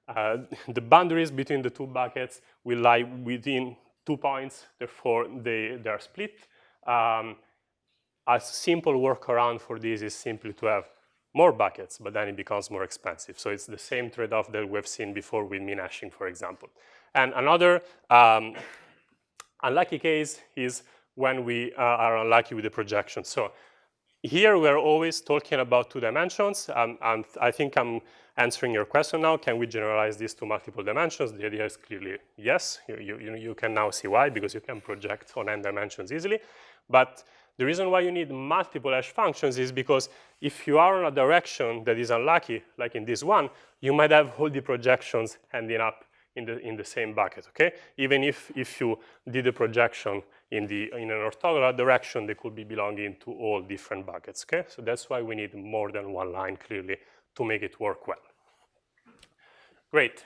uh, [laughs] the boundaries between the two buckets will lie within two points, therefore they, they are split. Um, a simple workaround for this is simply to have more buckets, but then it becomes more expensive. So it's the same trade-off that we've seen before with min hashing, for example. And another um, unlucky case is when we uh, are unlucky with the projection. So here we're always talking about two dimensions. Um, and I think I'm answering your question now. Can we generalize this to multiple dimensions? The idea is clearly yes. You, you, you can now see why, because you can project on n dimensions easily. But the reason why you need multiple hash functions is because if you are in a direction that is unlucky, like in this one, you might have all the projections ending up in the, in the same bucket, okay? Even if, if you did a projection in, the, in an orthogonal direction, they could be belonging to all different buckets, okay? So that's why we need more than one line, clearly, to make it work well. Great.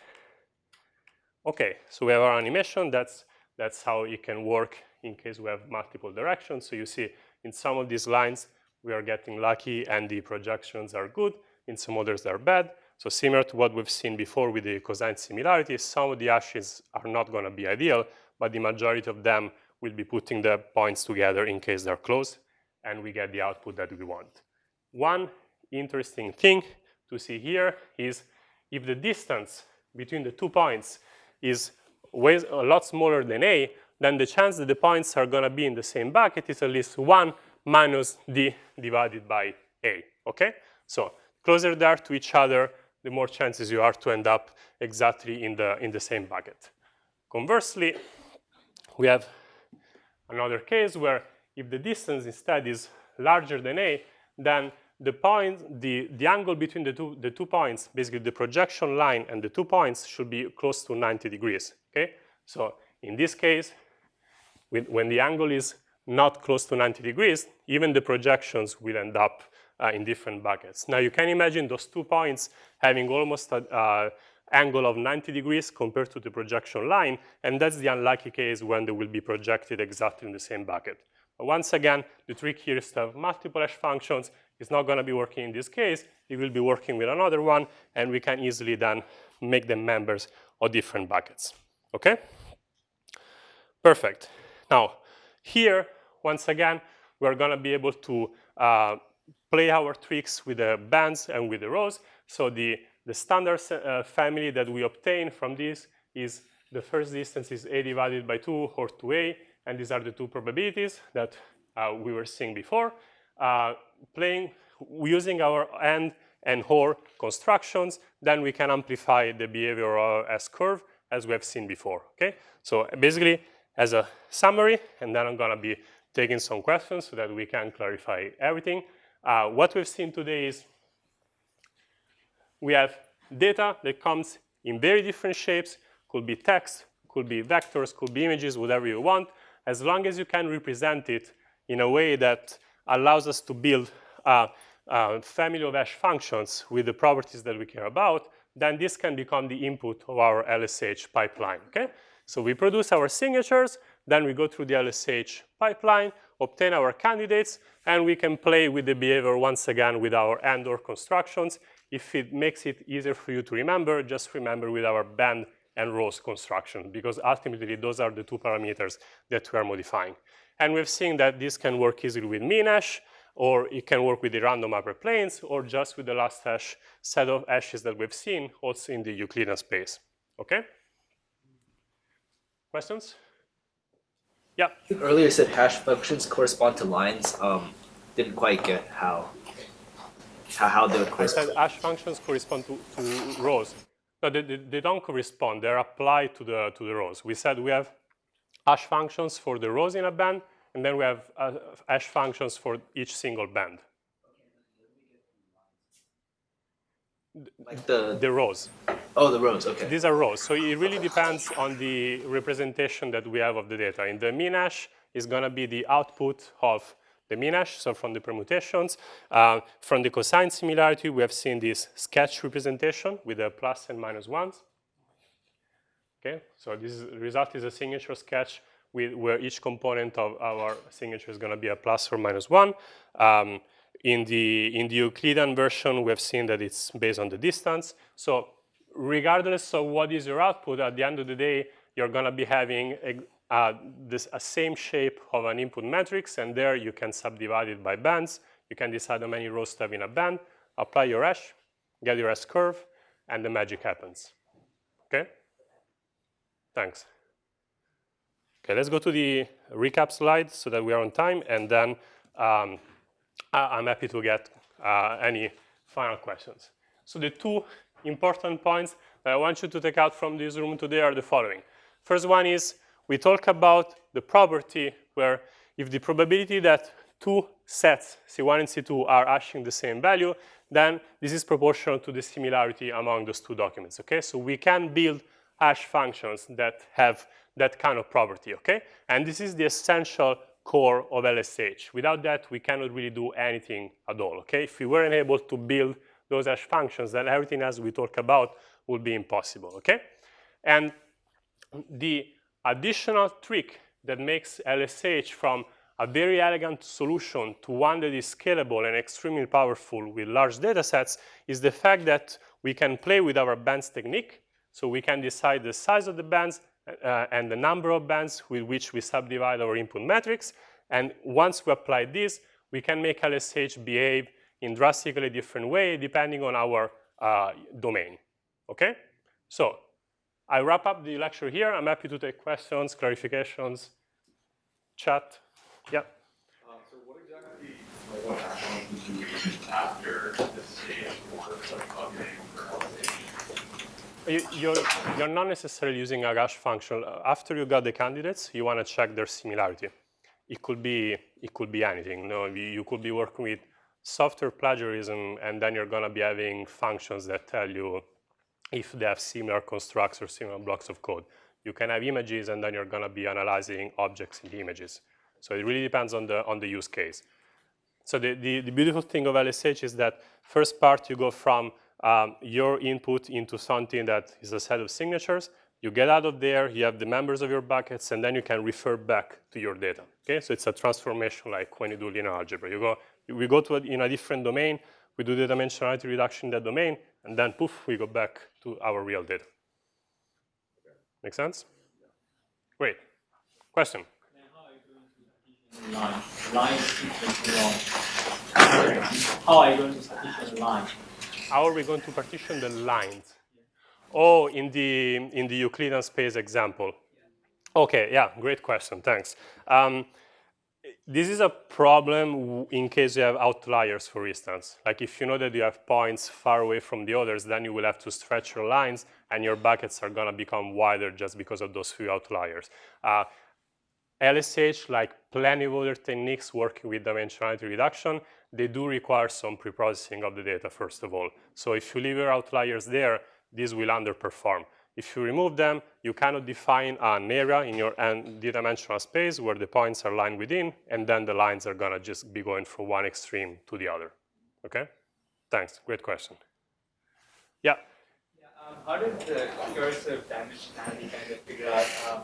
Okay, so we have our animation. That's, that's how it can work in case we have multiple directions. So you see in some of these lines, we are getting lucky and the projections are good. In some others, they're bad. So similar to what we've seen before with the cosine similarities, some of the hashes are not going to be ideal, but the majority of them will be putting the points together in case they're close, and we get the output that we want. One interesting thing to see here is if the distance between the two points is a lot smaller than a, then the chance that the points are going to be in the same bucket is at least 1 minus d divided by a, okay? So closer they are to each other, the more chances you are to end up exactly in the, in the same bucket. Conversely, we have another case where if the distance instead is larger than a, then the point, the, the angle between the two, the two points, basically the projection line and the two points should be close to 90 degrees, okay? So in this case, when the angle is not close to 90 degrees, even the projections will end up uh, in different buckets. Now you can imagine those two points having almost an uh, angle of 90 degrees compared to the projection line, and that's the unlucky case when they will be projected exactly in the same bucket. But once again, the trick here is to have multiple hash functions. It's not going to be working in this case. It will be working with another one, and we can easily then make them members of different buckets. Okay? Perfect. Now, here, once again, we're going to be able to uh, play our tricks with the bands and with the rows. So the, the standard uh, family that we obtain from this is the first distance is a divided by 2 or 2a, and these are the two probabilities that uh, we were seeing before. Uh, playing using our AND and OR constructions, then we can amplify the behavior of S-curve as we have seen before, okay? So basically, as a summary, and then I'm gonna be taking some questions so that we can clarify everything. Uh, what we've seen today is we have data that comes in very different shapes, could be text, could be vectors, could be images, whatever you want, as long as you can represent it in a way that allows us to build a, a family of hash functions with the properties that we care about, then this can become the input of our LSH pipeline, okay? So we produce our signatures, then we go through the LSH pipeline, obtain our candidates, and we can play with the behavior once again with our AND OR constructions. If it makes it easier for you to remember, just remember with our band and rows construction, because ultimately those are the two parameters that we are modifying. And we've seen that this can work easily with MinHash, or it can work with the random hyperplanes, or just with the last hash set of hashes that we've seen also in the Euclidean space. Okay? Questions? Yeah. Earlier said hash functions correspond to lines. Um, didn't quite get how how, how they would I correspond. said hash functions correspond to, to rows. No, they, they, they don't correspond. They're applied to the, to the rows. We said we have hash functions for the rows in a band, and then we have uh, hash functions for each single band. Like the The rows. oh the rows. Okay. These are rows. So it really depends on the representation that we have of the data. In the MinHash is going to be the output of the MinHash, so from the permutations. Uh, from the cosine similarity, we have seen this sketch representation with the plus and minus ones. Okay, so this is, result is a signature sketch with, where each component of our signature is going to be a plus or minus one. Um, in the, in the Euclidean version, we have seen that it's based on the distance. So regardless of what is your output, at the end of the day, you're going to be having a, uh, this a same shape of an input matrix, and there you can subdivide it by bands. You can decide how many rows to have in a band, apply your hash, get your S curve, and the magic happens. Okay? Thanks. Okay, let's go to the recap slide so that we are on time, and then um, I'm happy to get uh, any final questions. So the two important points that I want you to take out from this room today are the following. First one is we talk about the property where if the probability that two sets, C1 and C2, are hashing the same value, then this is proportional to the similarity among those two documents, okay? So we can build hash functions that have that kind of property, okay? And this is the essential core of LSH. Without that, we cannot really do anything at all, okay? If we weren't able to build those hash functions, then everything else we talk about would be impossible, okay? And the additional trick that makes LSH from a very elegant solution to one that is scalable and extremely powerful with large data sets is the fact that we can play with our bands technique. So we can decide the size of the bands uh, and the number of bands with which we subdivide our input matrix. And once we apply this, we can make LSH behave in drastically different way depending on our uh, domain, okay? So I wrap up the lecture here. I'm happy to take questions, clarifications, chat. Yeah. Um, so what exactly, LSH? You, you're, you're not necessarily using a hash function. After you got the candidates, you want to check their similarity. It could be, it could be anything. No, you, you could be working with software plagiarism, and then you're going to be having functions that tell you if they have similar constructs or similar blocks of code. You can have images, and then you're going to be analyzing objects in the images. So it really depends on the, on the use case. So the, the, the beautiful thing of LSH is that first part you go from um, your input into something that is a set of signatures. You get out of there, you have the members of your buckets, and then you can refer back to your data. Okay, so it's a transformation like when you do linear algebra. You go, we go to a, in a different domain, we do the dimensionality reduction in that domain, and then poof, we go back to our real data. Make sense? Great. Question? How are you going to the line? How are we going to partition the lines? Oh, in the, in the Euclidean space example. Okay, yeah, great question, thanks. Um, this is a problem in case you have outliers, for instance. Like if you know that you have points far away from the others, then you will have to stretch your lines and your buckets are gonna become wider just because of those few outliers. Uh, LSH, like plenty of other techniques working with dimensionality reduction, they do require some preprocessing of the data, first of all. So if you leave your outliers there, this will underperform. If you remove them, you cannot define an area in your n-dimensional space where the points are lined within, and then the lines are gonna just be going from one extreme to the other, okay? Thanks, great question. Yeah? yeah um, how did the curse of dimensionality kind of figure out um,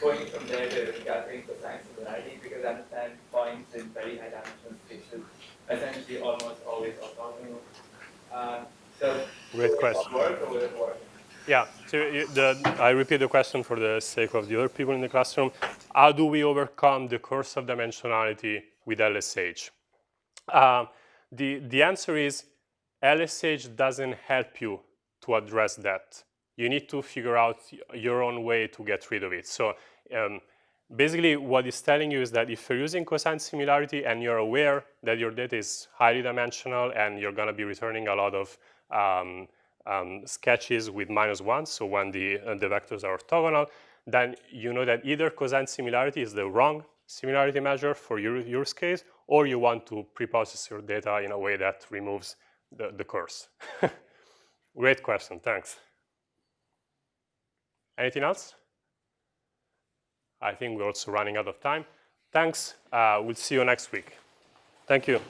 going from there to gathering cosine similarity? Because I understand points in very high dimensional spaces essentially almost always orthogonal. Uh, so, great question. Work or will it work? Yeah, so the, I repeat the question for the sake of the other people in the classroom. How do we overcome the curse of dimensionality with LSH? Uh, the, the answer is LSH doesn't help you to address that. You need to figure out your own way to get rid of it. So um, basically what it's telling you is that if you're using cosine similarity and you're aware that your data is highly dimensional and you're gonna be returning a lot of um, um, sketches with minus one, so when the, uh, the vectors are orthogonal, then you know that either cosine similarity is the wrong similarity measure for your use case, or you want to preprocess your data in a way that removes the, the curse. [laughs] Great question, thanks. Anything else? I think we're also running out of time. Thanks, uh, we'll see you next week. Thank you.